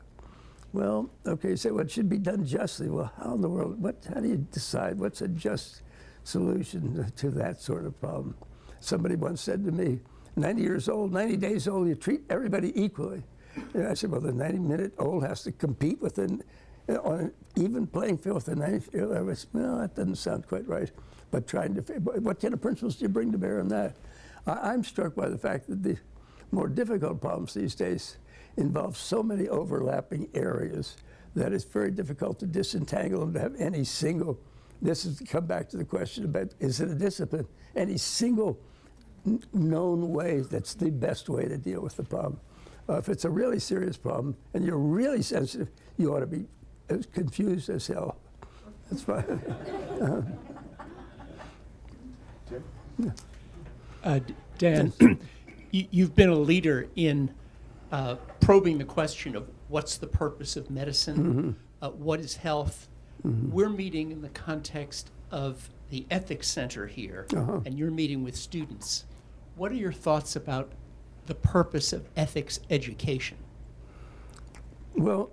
Well, okay, so what should be done justly? Well, how in the world, what, how do you decide what's a just solution to that sort of problem? Somebody once said to me, 90 years old, 90 days old, you treat everybody equally. And I said, well, the 90 minute old has to compete with an, on an even playing field with the 90 year old. Well, that doesn't sound quite right. But trying to, what kind of principles do you bring to bear on that? I, I'm struck by the fact that the more difficult problems these days involve so many overlapping areas that it's very difficult to disentangle them to have any single. This is to come back to the question about is it a discipline? Any single known way that's the best way to deal with the problem. Uh, if it's a really serious problem and you're really sensitive, you ought to be as confused as hell. That's fine. Uh, Dan, you- you've been a leader in uh, probing the question of what's the purpose of medicine, uh, what is health. We're meeting in the context of the Ethics Center here, and you're meeting with students. What are your thoughts about the purpose of ethics education? Well,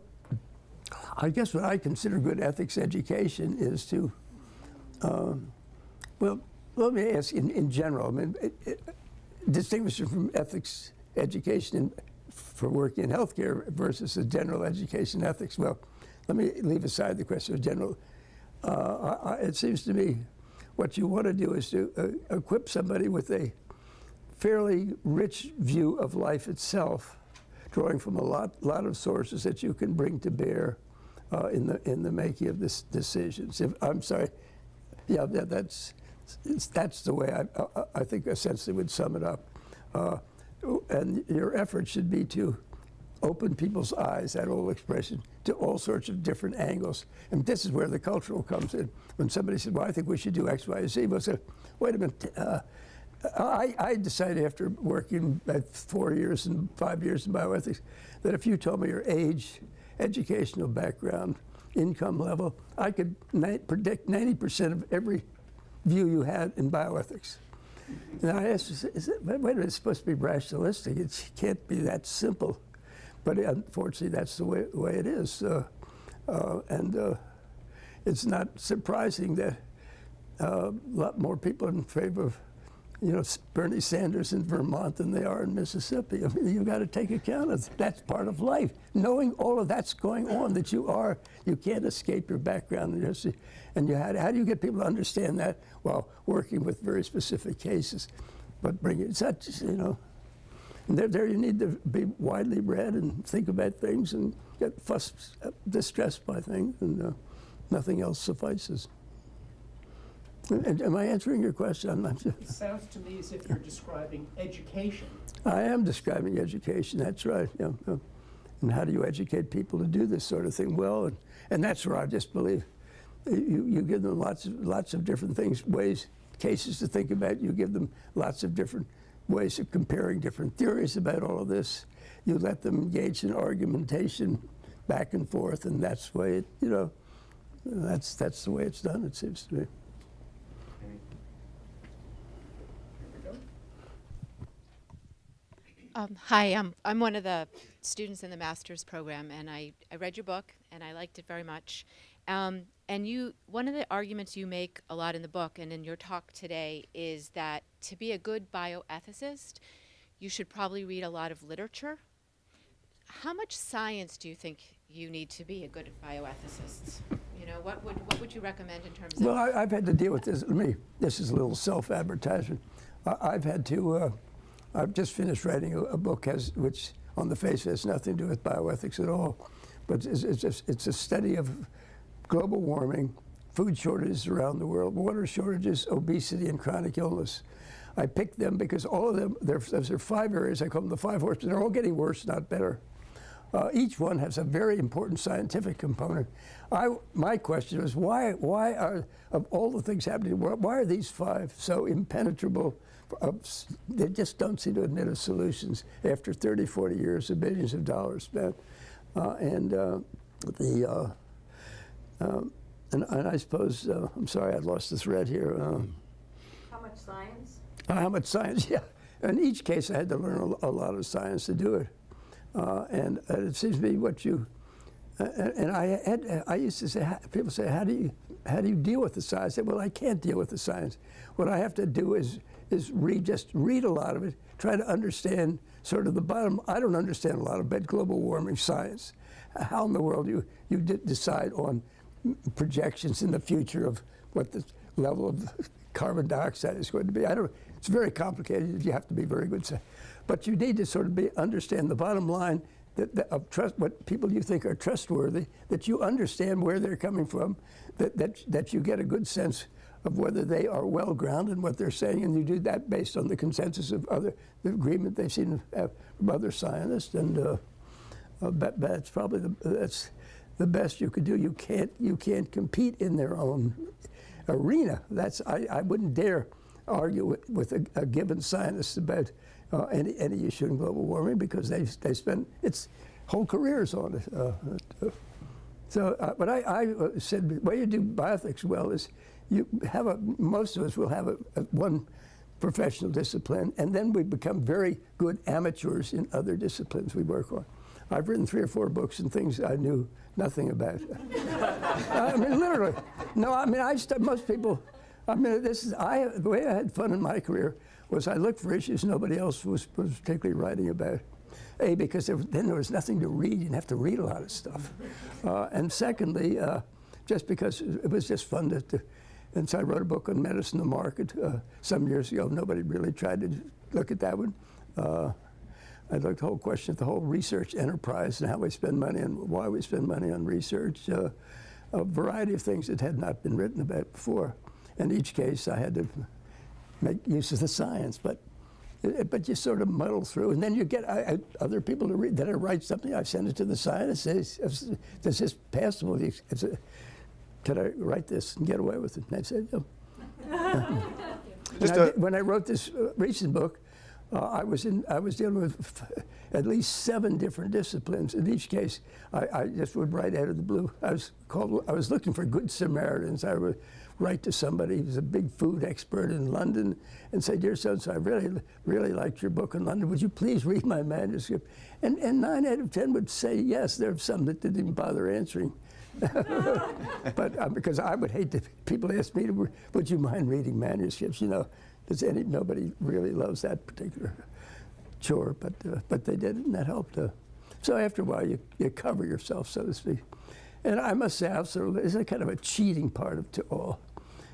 I guess what I consider good ethics education is to, um, well, let me ask in, in general, I mean, it, it, distinguish it from ethics education in, for working in healthcare versus a general education ethics. Well, let me leave aside the question of general. Uh, I, I, it seems to me what you want to do is to uh, equip somebody with a fairly rich view of life itself, drawing from a lot, lot of sources that you can bring to bear uh, in the in the making of this decisions. If, I'm sorry, yeah, that, that's that's the way I, I, I think essentially would sum it up. Uh, and your effort should be to open people's eyes, that old expression, to all sorts of different angles. And this is where the cultural comes in. When somebody said, well, I think we should do X, Y, Z, we'll say, wait a minute, uh, I, I decided after working at four years and five years in bioethics that if you told me your age, educational background, income level, I could predict 90% of every view you had in bioethics. And I asked, is it, wait a minute, it's supposed to be rationalistic. It can't be that simple. But unfortunately, that's the way, way it is. Uh, uh, and uh, it's not surprising that uh, a lot more people are in favor of, you know, Bernie Sanders in Vermont than they are in Mississippi. I mean, you've got to take account of that. that's part of life. Knowing all of that's going on, that you are, you can't escape your background and your. And you had, how do you get people to understand that? Well, working with very specific cases, but bring it. It's not you know. There, there you need to be widely read and think about things and get fussed, distressed by things, and uh, nothing else suffices. And, am I answering your question? I'm not sure. It sounds to me as if you're describing education. I am describing education. That's right. Yeah, yeah. And how do you educate people to do this sort of thing well? And, and that's where I just believe you, you give them lots of lots of different things, ways, cases to think about. You give them lots of different ways of comparing different theories about all of this. You let them engage in argumentation back and forth, and that's the way it, you know, that's that's the way it's done. It seems to me. Um, hi, I'm, I'm one of the students in the master's program, and I, I read your book, and I liked it very much. Um, and you, one of the arguments you make a lot in the book and in your talk today is that to be a good bioethicist, you should probably read a lot of literature. How much science do you think you need to be a good bioethicist? You know, what would, what would you recommend in terms of? Well, I've had to deal with this. Let me, this is a little self-advertisement. I've had to, uh, I've just finished writing a, a book has, which on the face has nothing to do with bioethics at all. But it's, it's, it's a study of global warming, food shortages around the world, water shortages, obesity, and chronic illness. I picked them because all of them, there are five areas, I call them the five horsemen, they're all getting worse, not better. Uh, each one has a very important scientific component. I, my question is why, why are, of all the things happening why are these five so impenetrable? Uh, they just don't seem to admit of solutions after 30, 40 years of billions of dollars spent. Uh, and uh, the, uh, um, and, and I suppose, uh, I'm sorry, I lost the thread here. Um, How much science? uh, How much science? Yeah. In each case, I had to learn a, a lot of science to do it. Uh, and uh, it seems to be what you. Uh, and I had, I used to say, people say, how do you, how do you deal with the science? I said, well, I can't deal with the science. What I have to do is, is read, just read a lot of it, try to understand sort of the bottom. I don't understand a lot about global warming science. How in the world you, you de- decide on projections in the future of what the level of carbon dioxide is going to be. I don't. It's very complicated. You have to be very good, but you need to sort of be understand the bottom line that, that of trust what people you think are trustworthy. That you understand where they're coming from. That that that you get a good sense of whether they are well grounded in what they're saying, and you do that based on the consensus of other the agreement they've seen uh, from other scientists and. Uh, uh, but that's probably the that's the best you could do. You can't you can't compete in their own arena. That's I, I wouldn't dare argue with, a, a given scientist about uh, any any issue in global warming because they they spend its whole careers on it. Uh, uh, so, uh, but I, I uh, said the way you do bioethics well is you have a most of us will have a, a one professional discipline, and then we become very good amateurs in other disciplines we work on. I've written three or four books and things I knew nothing about. it. I mean, literally. No, I mean, I st- most people. I mean, this is I. The way I had fun in my career was I looked for issues nobody else was, was particularly writing about. A, because there, then there was nothing to read. You didn't have to read a lot of stuff. Uh, and secondly, uh, just because it was just fun to, to. And so I wrote a book on medicine, the market, uh, some years ago. Nobody really tried to look at that one. Uh, I looked at the whole question of the whole research enterprise and how we spend money and why we spend money on research. Uh, a variety of things that had not been written about before. In each case, I had to make use of the science, but uh, but you sort of muddle through, and then you get I, I, other people to read. Then I write something, I send it to the scientist. Says, "Does this passable?" Can I write this and get away with it? And I said, "No." And Just I a- did- when I wrote this uh, recent book, uh, I was in I was dealing with at least seven different disciplines. In each case, I, I just would write out of the blue. I was called. I was looking for good Samaritans. I would write to somebody who's a big food expert in London and say, "Dear so and so, I really really liked your book in London. Would you please read my manuscript?" And and nine out of ten would say yes. There are some that didn't even bother answering. but uh, because I would hate to people ask me to, would you mind reading manuscripts? You know, does any nobody really loves that particular chore, but uh, but they did, and that helped. Uh, so after a while, you, you cover yourself, so to speak. And I must say, also, there's a kind of a cheating part of it all.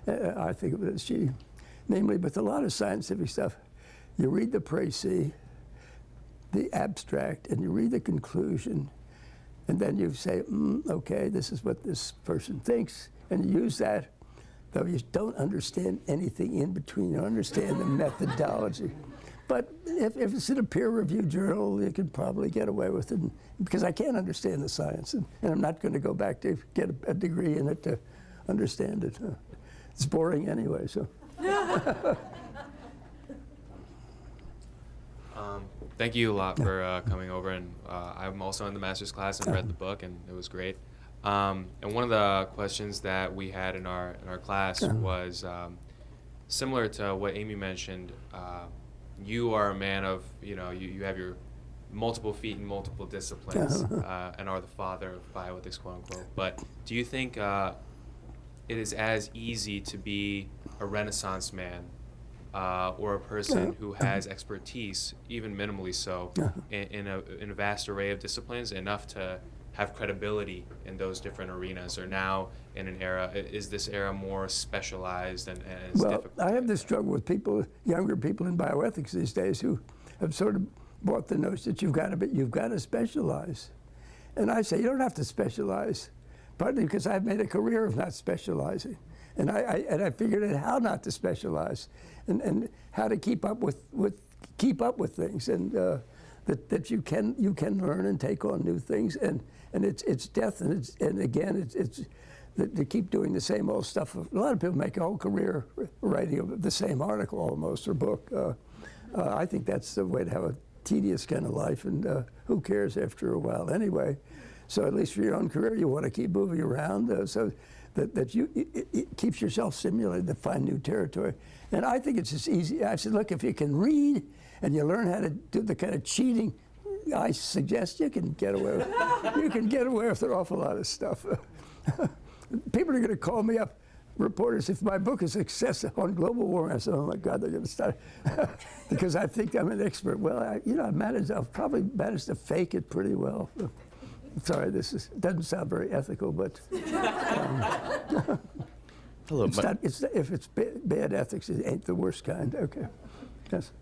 Uh, I think of it as cheating, namely with a lot of scientific stuff. You read the précis, the abstract, and you read the conclusion, and then you say, mm, okay, this is what this person thinks, and you use that, though you don't understand anything in between. You understand the methodology. But if, if it's in a peer-reviewed journal, you could probably get away with it, because I can't understand the science, and, and I'm not going to go back to get a, a degree in it to understand it. It's boring anyway, so. Um, thank you a lot for uh, coming over, and uh, I'm also in the master's class and read the book, and it was great. Um, and one of the questions that we had in our in our class was um, similar to what Amy mentioned. Uh, you are a man of you know you, you have your multiple feet in multiple disciplines, uh, and are the father of bioethics, quote unquote. But do you think uh, it is as easy to be a Renaissance man uh, or a person who has expertise, even minimally so, in, in, a, in a vast array of disciplines, enough to have credibility in those different arenas? Or now in an era, is this era more specialized and, and it's Well, difficult? I have this struggle with people, younger people in bioethics these days, who have sort of bought the notion that you've got to be, you've got to specialize, and I say you don't have to specialize, partly because I've made a career of not specializing, and I, I and I figured out how not to specialize, and, and how to keep up with, with keep up with things, and uh, that, that you can you can learn and take on new things, and and it's it's death, and it's and again it's it's they keep doing the same old stuff. A lot of people make a whole career writing the same article almost or book. Uh, uh, I think that's the way to have a tedious kind of life, and uh, who cares after a while anyway? So at least for your own career, you want to keep moving around uh, so that, that you it, it keeps yourself stimulated to find new territory. And I think it's just easy. I said, look, if you can read and you learn how to do the kind of cheating I suggest, you can get away with, you can get away with an awful lot of stuff. People are going to call me up, reporters, if my book is success on global warming. I said, oh my God, they're going to start. because I think I'm an expert. Well, I, you know, I managed, I've probably managed to fake it pretty well. Sorry, this is, doesn't sound very ethical, but um, Hello, it's not, it's, if it's ba- bad ethics, it ain't the worst kind. Okay. Yes.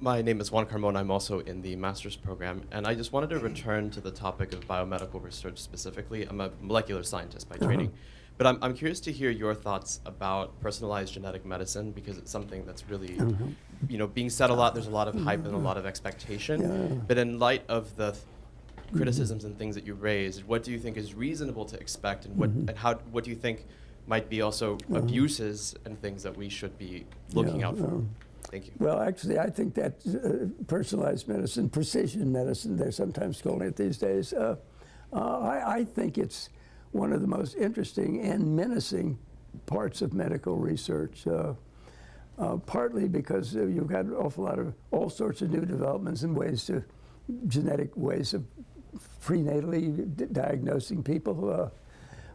My name is Juan Carmona. I'm also in the master's program, and I just wanted to return to the topic of biomedical research specifically. I'm a molecular scientist by uh-huh. training, but I'm, I'm curious to hear your thoughts about personalized genetic medicine because it's something that's really, uh-huh. you know, being said a lot. There's a lot of hype and a mm-hmm. lot of expectation, but in light of the th- mm-hmm. criticisms and things that you raised, what do you think is reasonable to expect, and what mm-hmm. and how what do you think might be also uh-huh. abuses and things that we should be looking Yeah, out for? Um, Thank you. Well, actually, I think that uh, personalized medicine, precision medicine, they're sometimes calling it these days, uh, uh, I, I think it's one of the most interesting and menacing parts of medical research. Uh, uh, partly because you've got an awful lot of all sorts of new developments and ways to genetic ways of prenatally diagnosing people. Uh,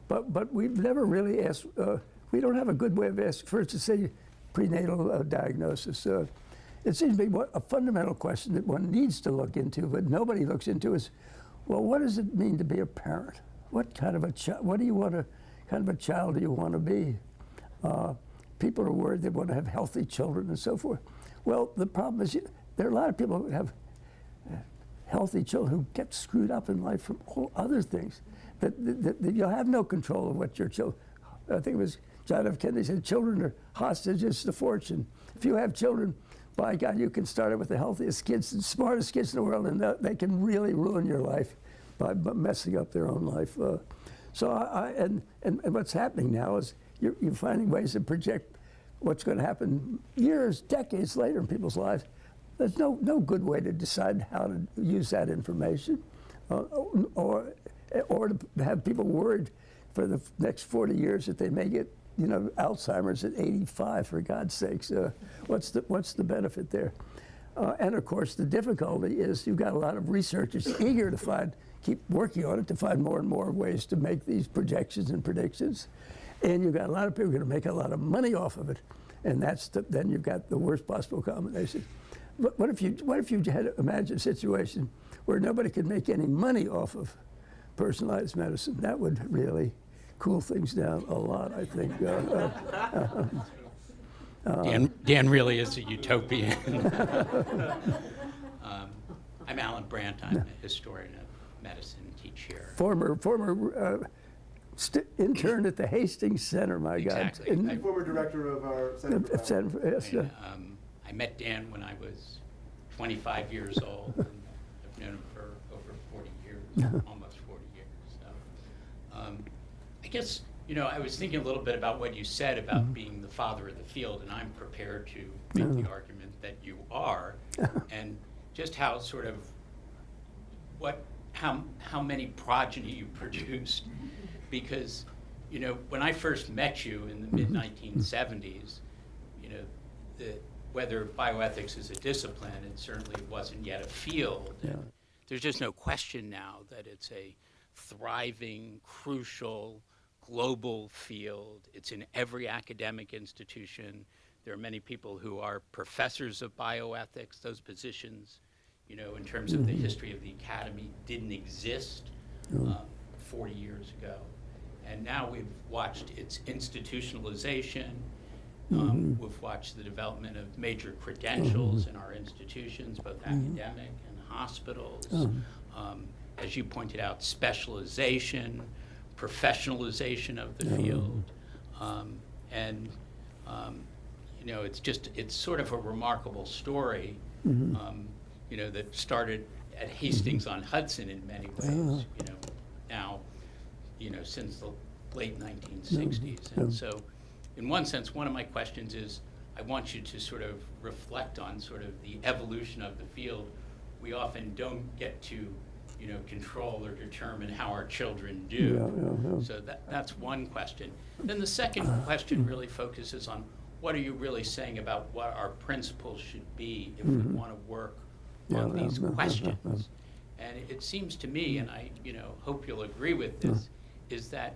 but but we've never really asked. Uh, we don't have a good way of asking first to say prenatal uh, diagnosis. Uh, it seems to what, a fundamental question that one needs to look into, but nobody looks into is, well, what does it mean to be a parent? What kind of a child? What do you want to? Kind of a child do you want to be? Uh, people are worried they want to have healthy children and so forth. Well, the problem is there are a lot of people who have healthy children who get screwed up in life from all other things. That, that, that you'll have no control of what your children. I think it was John F. Kennedy said, "Children are hostages to fortune." If you have children, by God, you can start it with the healthiest kids, the smartest kids in the world, and they can really ruin your life by by messing up their own life. Uh, so, I, I, and, and and what's happening now is you're, you're finding ways to project what's going to happen years, decades later in people's lives. There's no, no good way to decide how to use that information uh, or, or to have people worried for the next 40 years that they may get you know, Alzheimer's at 85, for God's sakes. Uh, what's, the, what's the benefit there? Uh, and of course, the difficulty is you've got a lot of researchers eager to find, keep working on it to find more and more ways to make these projections and predictions. And you've got a lot of people going to make a lot of money off of it. And that's the, then you've got the worst possible combination. But what if you what if you had to imagine a situation where nobody could make any money off of personalized medicine? That would really cool things down a lot, I think. Uh, uh, Dan, Dan really is a utopian. um, I'm Allan Brandt. I'm a historian of medicine, teach here. former former uh, st- intern at the Hastings Center, my Exactly. God. In- I- Former director of our at- at San- yes, uh, And, um, I met Dan when I was 25 years old. and I've known him for over 40 years, almost 40 years. Guess, you know, I was thinking a little bit about what you said about mm-hmm. being the father of the field, and I'm prepared to mm-hmm. make the argument that you are, and just how sort of what how how many progeny you produced. Because you know when I first met you in the mm-hmm. mid 1970s you know the whether bioethics is a discipline it certainly wasn't yet a field. And there's just no question now that it's a thriving crucial global field. It's in every academic institution. There are many people who are professors of bioethics. Those positions you know, in terms of the history of the academy, didn't exist um, 40 years ago. And now we've watched its institutionalization. Um, We've watched the development of major credentials in our institutions, both academic and hospitals. Um, As you pointed out, specialization, professionalization of the field. Um, And, um, you know, it's just, it's sort of a remarkable story, um, you know, that started at Hastings on Hudson in many ways, you know, now, you know, since the late 1960s. And so, in one sense, one of my questions is, I want you to sort of reflect on sort of the evolution of the field. We often don't get to, you know, control or determine how our children do. Yeah, yeah, yeah. So that, that's one question. Then the second question mm-hmm. really focuses on what are you really saying about what our principles should be if we mm-hmm. want to work on these questions? And it seems to me, and I, you know, hope you'll agree with this, mm. is that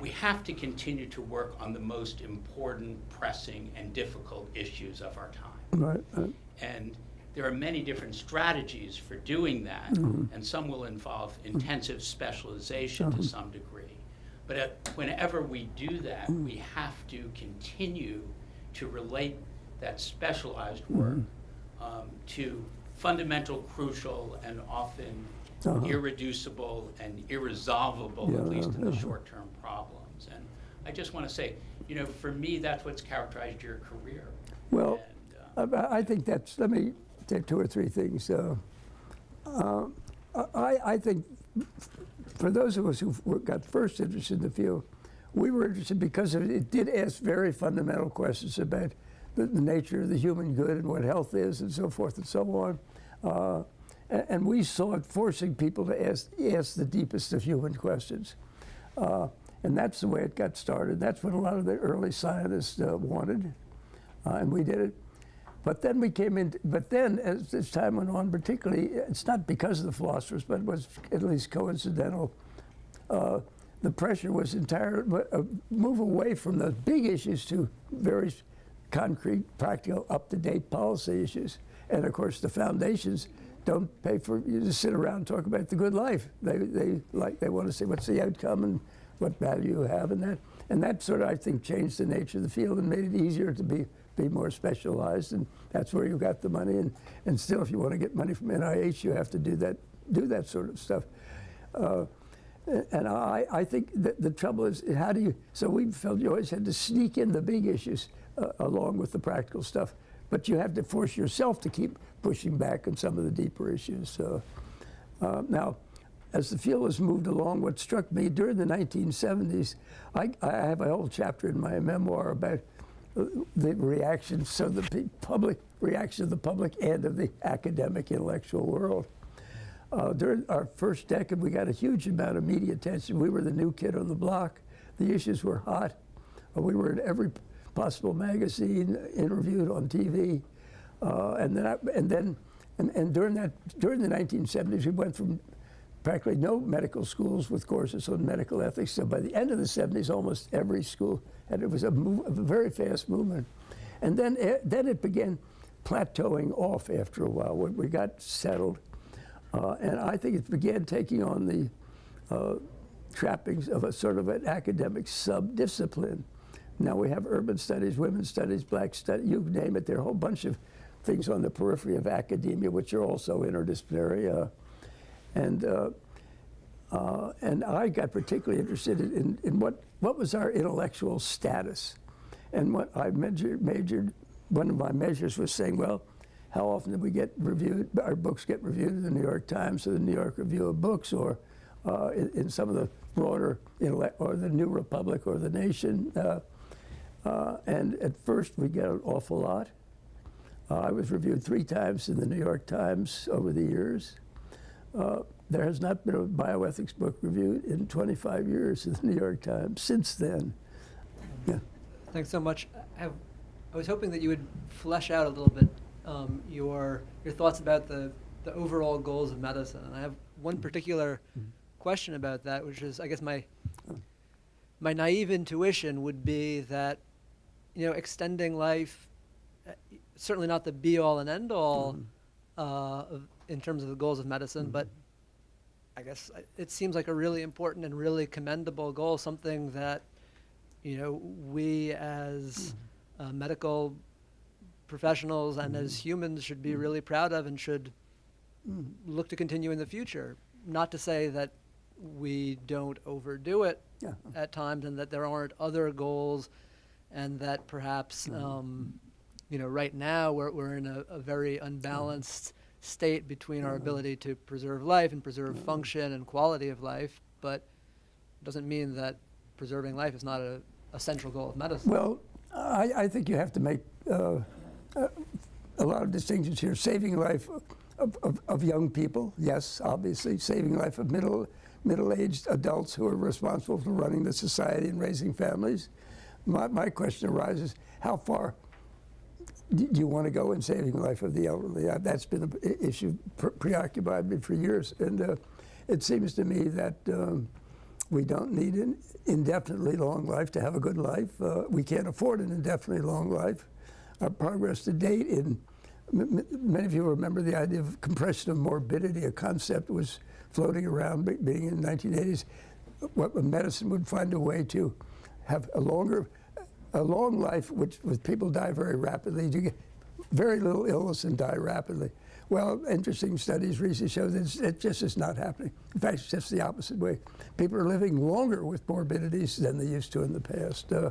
we have to continue to work on the most important, pressing, and difficult issues of our time. Right, right. And there are many different strategies for doing that, Mm-hmm. and some will involve intensive specialization to some degree. But uh, whenever we do that, Mm-hmm. we have to continue to relate that specialized work Mm-hmm. um, to fundamental, crucial, and often Uh-huh. irreducible and irresolvable, Yeah, at least in the short-term problems. And I just want to say, you know, for me, that's what's characterized your career. Well, And, uh, I, I think that's, let me take two or three things. Uh, I, I think for those of us who got first interested in the field, we were interested because it, did ask very fundamental questions about the, the nature of the human good and what health is and so forth and so on. Uh, a- and we saw it forcing people to ask, ask the deepest of human questions. Uh, and that's the way it got started. That's what a lot of the early scientists uh, wanted, uh, and we did it. But then we came in, but then as, as time went on, particularly, it's not because of the philosophers, but it was at least coincidental. Uh, the pressure was entire a move away from the big issues to very concrete, practical, up-to-date policy issues. And of course, the foundations don't pay for you to sit around and talk about the good life. They, they like they want to see what's the outcome and what value you have in that. And that sort of I think changed the nature of the field and made it easier to be be more specialized. And that's where you got the money. And, and still, if you want to get money from NIH, you have to do that do that sort of stuff. Uh, and I, I think that the trouble is, how do you, so we felt you always had to sneak in the big issues uh, along with the practical stuff. But you have to force yourself to keep pushing back on some of the deeper issues. Uh, now, as the field has moved along, what struck me during the 1970s, I, I have a whole chapter in my memoir about the reaction, so the public reaction of the public and of the academic intellectual world. Uh, during our first decade, we got a huge amount of media attention. We were the new kid on the block. The issues were hot. Uh, we were in every possible magazine, interviewed on TV, uh, and then I, and then and, and during that during the 1970s, we went from practically no medical schools with courses on medical ethics. So by the end of the 70s, almost every school had it was a, move, a very fast movement, and then eh, then it began plateauing off after a while. when We got settled. Uh, and I think it began taking on the uh, trappings of a sort of an academic sub-discipline. Now we have urban studies, women's studies, black studies, you name it. There are a whole bunch of things on the periphery of academia which are also interdisciplinary. Uh, and, uh, uh, and I got particularly interested in, in what, what was our intellectual status. And what I measured, majored, one of my measures was saying, well, how often did we get reviewed, our books get reviewed in the New York Times or the New York Review of Books or uh, in, in, some of the broader, intellect, or the New Republic or the Nation. Uh, uh, and at first we get an awful lot. Uh, I was reviewed three times in the New York Times over the years. Uh, there has not been a bioethics book reviewed in 25 years in the New York Times since then. Yeah. Thanks so much. I, have, I was hoping that you would flesh out a little bit um, your your thoughts about the the overall goals of medicine. And I have one particular question about that, which is, I guess my my naive intuition would be that you know extending life, uh, certainly not the be all and end all uh, of, in terms of the goals of medicine, but mm-hmm. I guess uh, it seems like a really important and really commendable goal, something that, you know, we as mm-hmm. uh, medical professionals and as mm-hmm. humans should be really proud of and should look to continue in the future. Not to say that we don't overdo it Yeah. at times and that there aren't other goals and that perhaps, Mm-hmm. um, you know, right now we're, we're in a, a very unbalanced state between Mm-hmm. our ability to preserve life and preserve function and quality of life, but it doesn't mean that preserving life is not a, a central goal of medicine. Well, I, I think you have to make uh, uh, a lot of distinctions here. Saving life of, of, of young people, yes, obviously. Saving life of middle, middle-aged adults who are responsible for running the society and raising families. My, my question arises, how far do you want to go in saving life of the elderly? Uh, That's been an issue preoccupied me for years. And uh, it seems to me that um, we don't need an indefinitely long life to have a good life. Uh, we can't afford an indefinitely long life. Our progress to date in many of you remember the idea of compression of morbidity, a concept was floating around be- being in the 1980s. What medicine would find a way to have a longer, a long life, which with people die very rapidly. You get very little illness and die rapidly. Well, interesting studies recently show that it just is not happening. In fact, it's just the opposite way. People are living longer with morbidities than they used to in the past. Uh,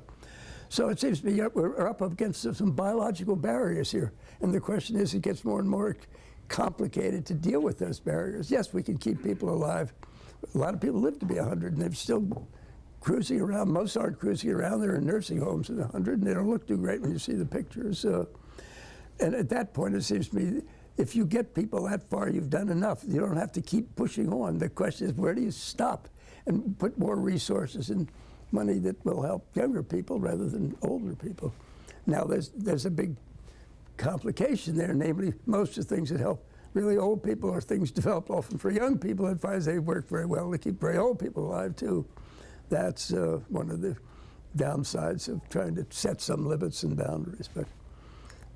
so it seems to me we're up against some biological barriers here. And the question is, it gets more and more complicated to deal with those barriers. Yes, we can keep people alive. A lot of people live to be 100 and they've still cruising around. Most aren't cruising around. They're in nursing homes at 100 and they don't look too great when you see the pictures. Uh, and at that point, it seems to me, if you get people that far, you've done enough. You don't have to keep pushing on. The question is, where do you stop and put more resources and money that will help younger people rather than older people? Now, there's, there's a big complication there, namely, most of the things that help really old people are things developed often for young people finds they work very well to keep very old people alive, too. That's uh, one of the downsides of trying to set some limits and boundaries. But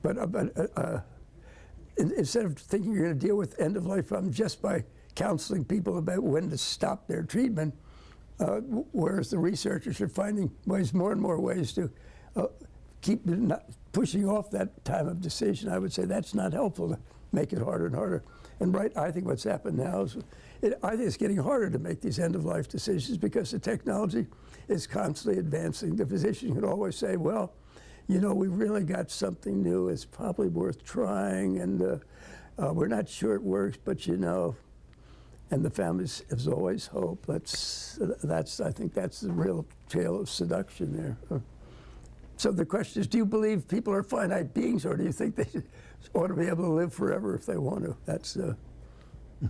but, uh, but uh, uh, in, instead of thinking you're going to deal with end of life problems just by counseling people about when to stop their treatment, uh, whereas the researchers are finding ways, more and more ways to uh, keep pushing off that time of decision, I would say that's not helpful to make it harder and harder. And right, I think what's happened now is, it, I think it's getting harder to make these end-of-life decisions because the technology is constantly advancing. The physician can always say, well, you know, we've really got something new. It's probably worth trying, and uh, uh, we're not sure it works, but you know, and the families has always hope. That's that's I think that's the real tale of seduction there. So the question is, do you believe people are finite beings, or do you think they ought to be able to live forever if they want to? That's uh,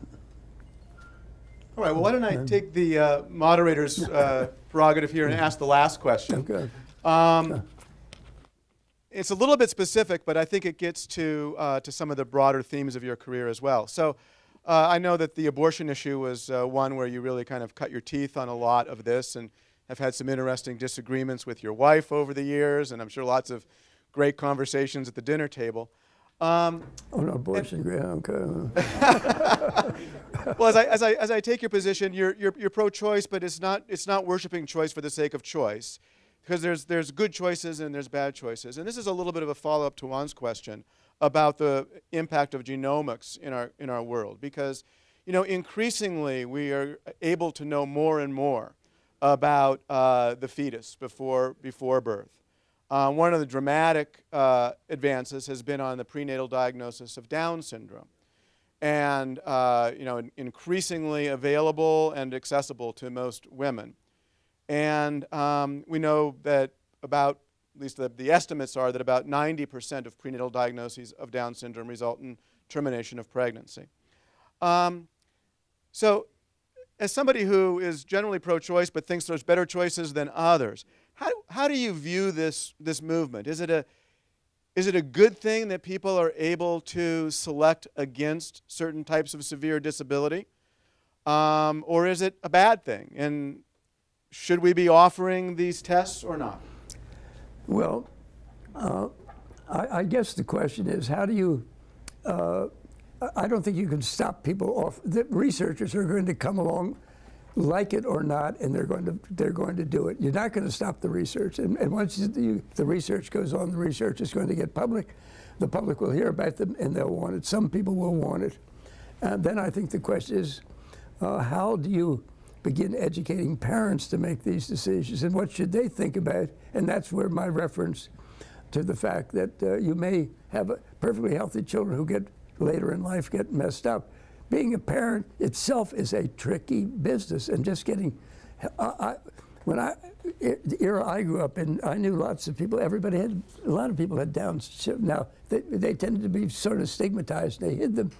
All right, well, why don't I take the uh, moderator's uh, prerogative here and ask the last question? okay. Um, it's a little bit specific, but I think it gets to, uh, to some of the broader themes of your career as well. So uh, I know that the abortion issue was uh, one where you really kind of cut your teeth on a lot of this and have had some interesting disagreements with your wife over the years, and I'm sure lots of great conversations at the dinner table. Um, Oh, no, abortion, yeah, okay. well, as I, as, I, as I take your position, you're, you're, you're pro-choice, but it's not, it's not worshiping choice for the sake of choice. Because there's, there's good choices and there's bad choices. And this is a little bit of a follow-up to Juan's question about the impact of genomics in our, in our world. Because, you know, increasingly we are able to know more and more about uh, the fetus before, before birth. Uh, one of the dramatic uh, advances has been on the prenatal diagnosis of Down syndrome and uh, you know, increasingly available and accessible to most women. And um, we know that about, at least the, the estimates are that about 90% of prenatal diagnoses of Down syndrome result in termination of pregnancy. Um, so, as somebody who is generally pro-choice but thinks there's better choices than others, how, how do you view this, this movement? Is it a, is it a good thing that people are able to select against certain types of severe disability? Um, or is it a bad thing? And should we be offering these tests or not? Well, uh, I, I guess the question is, how do you uh, I- don't think you can stop people off. The researchers are going to come along, like it or not, and they're going to they're going to do it. You're not going to stop the research, and, and once you, the research goes on, the research is going to get public. The public will hear about them, and they'll want it. Some people will want it, and then I think the question is, uh, how do you begin educating parents to make these decisions, and what should they think about? And that's where my reference to the fact that uh, you may have perfectly healthy children who get later in life get messed up. Being a parent itself is a tricky business, and just getting. I, I, when I, the era I grew up in, I knew lots of people. Everybody had a lot of people had Down syndrome. Now they, they tended to be sort of stigmatized. They hid them,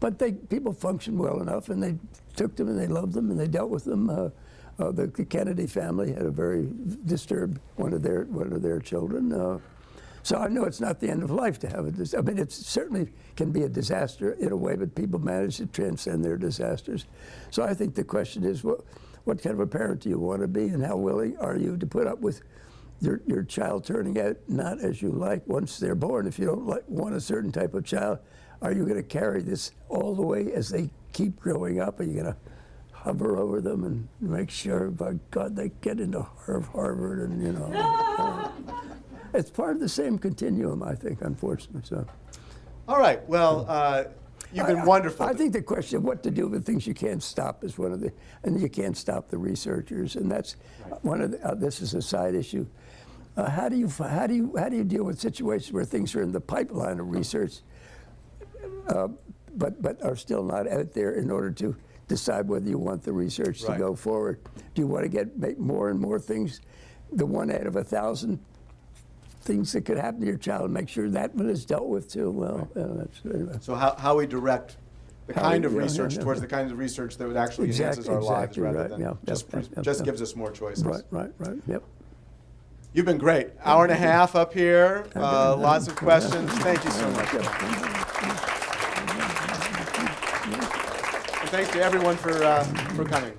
but they people functioned well enough, and they took them and they loved them and they dealt with them. Uh, uh, the, the Kennedy family had a very disturbed one of their one of their children. Uh, so I know it's not the end of life to have a dis- I mean, it certainly can be a disaster in a way, but people manage to transcend their disasters. So I think the question is, what, what kind of a parent do you want to be, and how willing are you to put up with your, your child turning out not as you like once they're born? If you don't like, want a certain type of child, are you going to carry this all the way as they keep growing up? Are you going to hover over them and make sure, by God, they get into Harvard and, you know. Uh, it's part of the same continuum, I think, unfortunately. So All right. Well, uh, you've been I- I- wonderful. I, think the question of what to do with things you can't stop is one of the, and you can't stop the researchers, and that's one of the. Uh, this is a side issue. Uh, how do you how do you how do you deal with situations where things are in the pipeline of research, uh, but but are still not out there in order to decide whether you want the research Right. to go forward? Do you want to get make more and more things, the one out of a thousand things that could happen to your child, make sure that one is dealt with too? Well, uh, that's anyway. So how, how we direct the How kind we- of yeah, yeah, research yeah. towards the kinds of research that would actually enhances Exactly- our lives rather right, than yeah, yeah, just, yeah, just yeah. gives us more choices. Right, right, right. Yep. You've been great. Hour and a half up here, uh, lots of questions. Thank you so much. And thanks to everyone for, uh, for coming.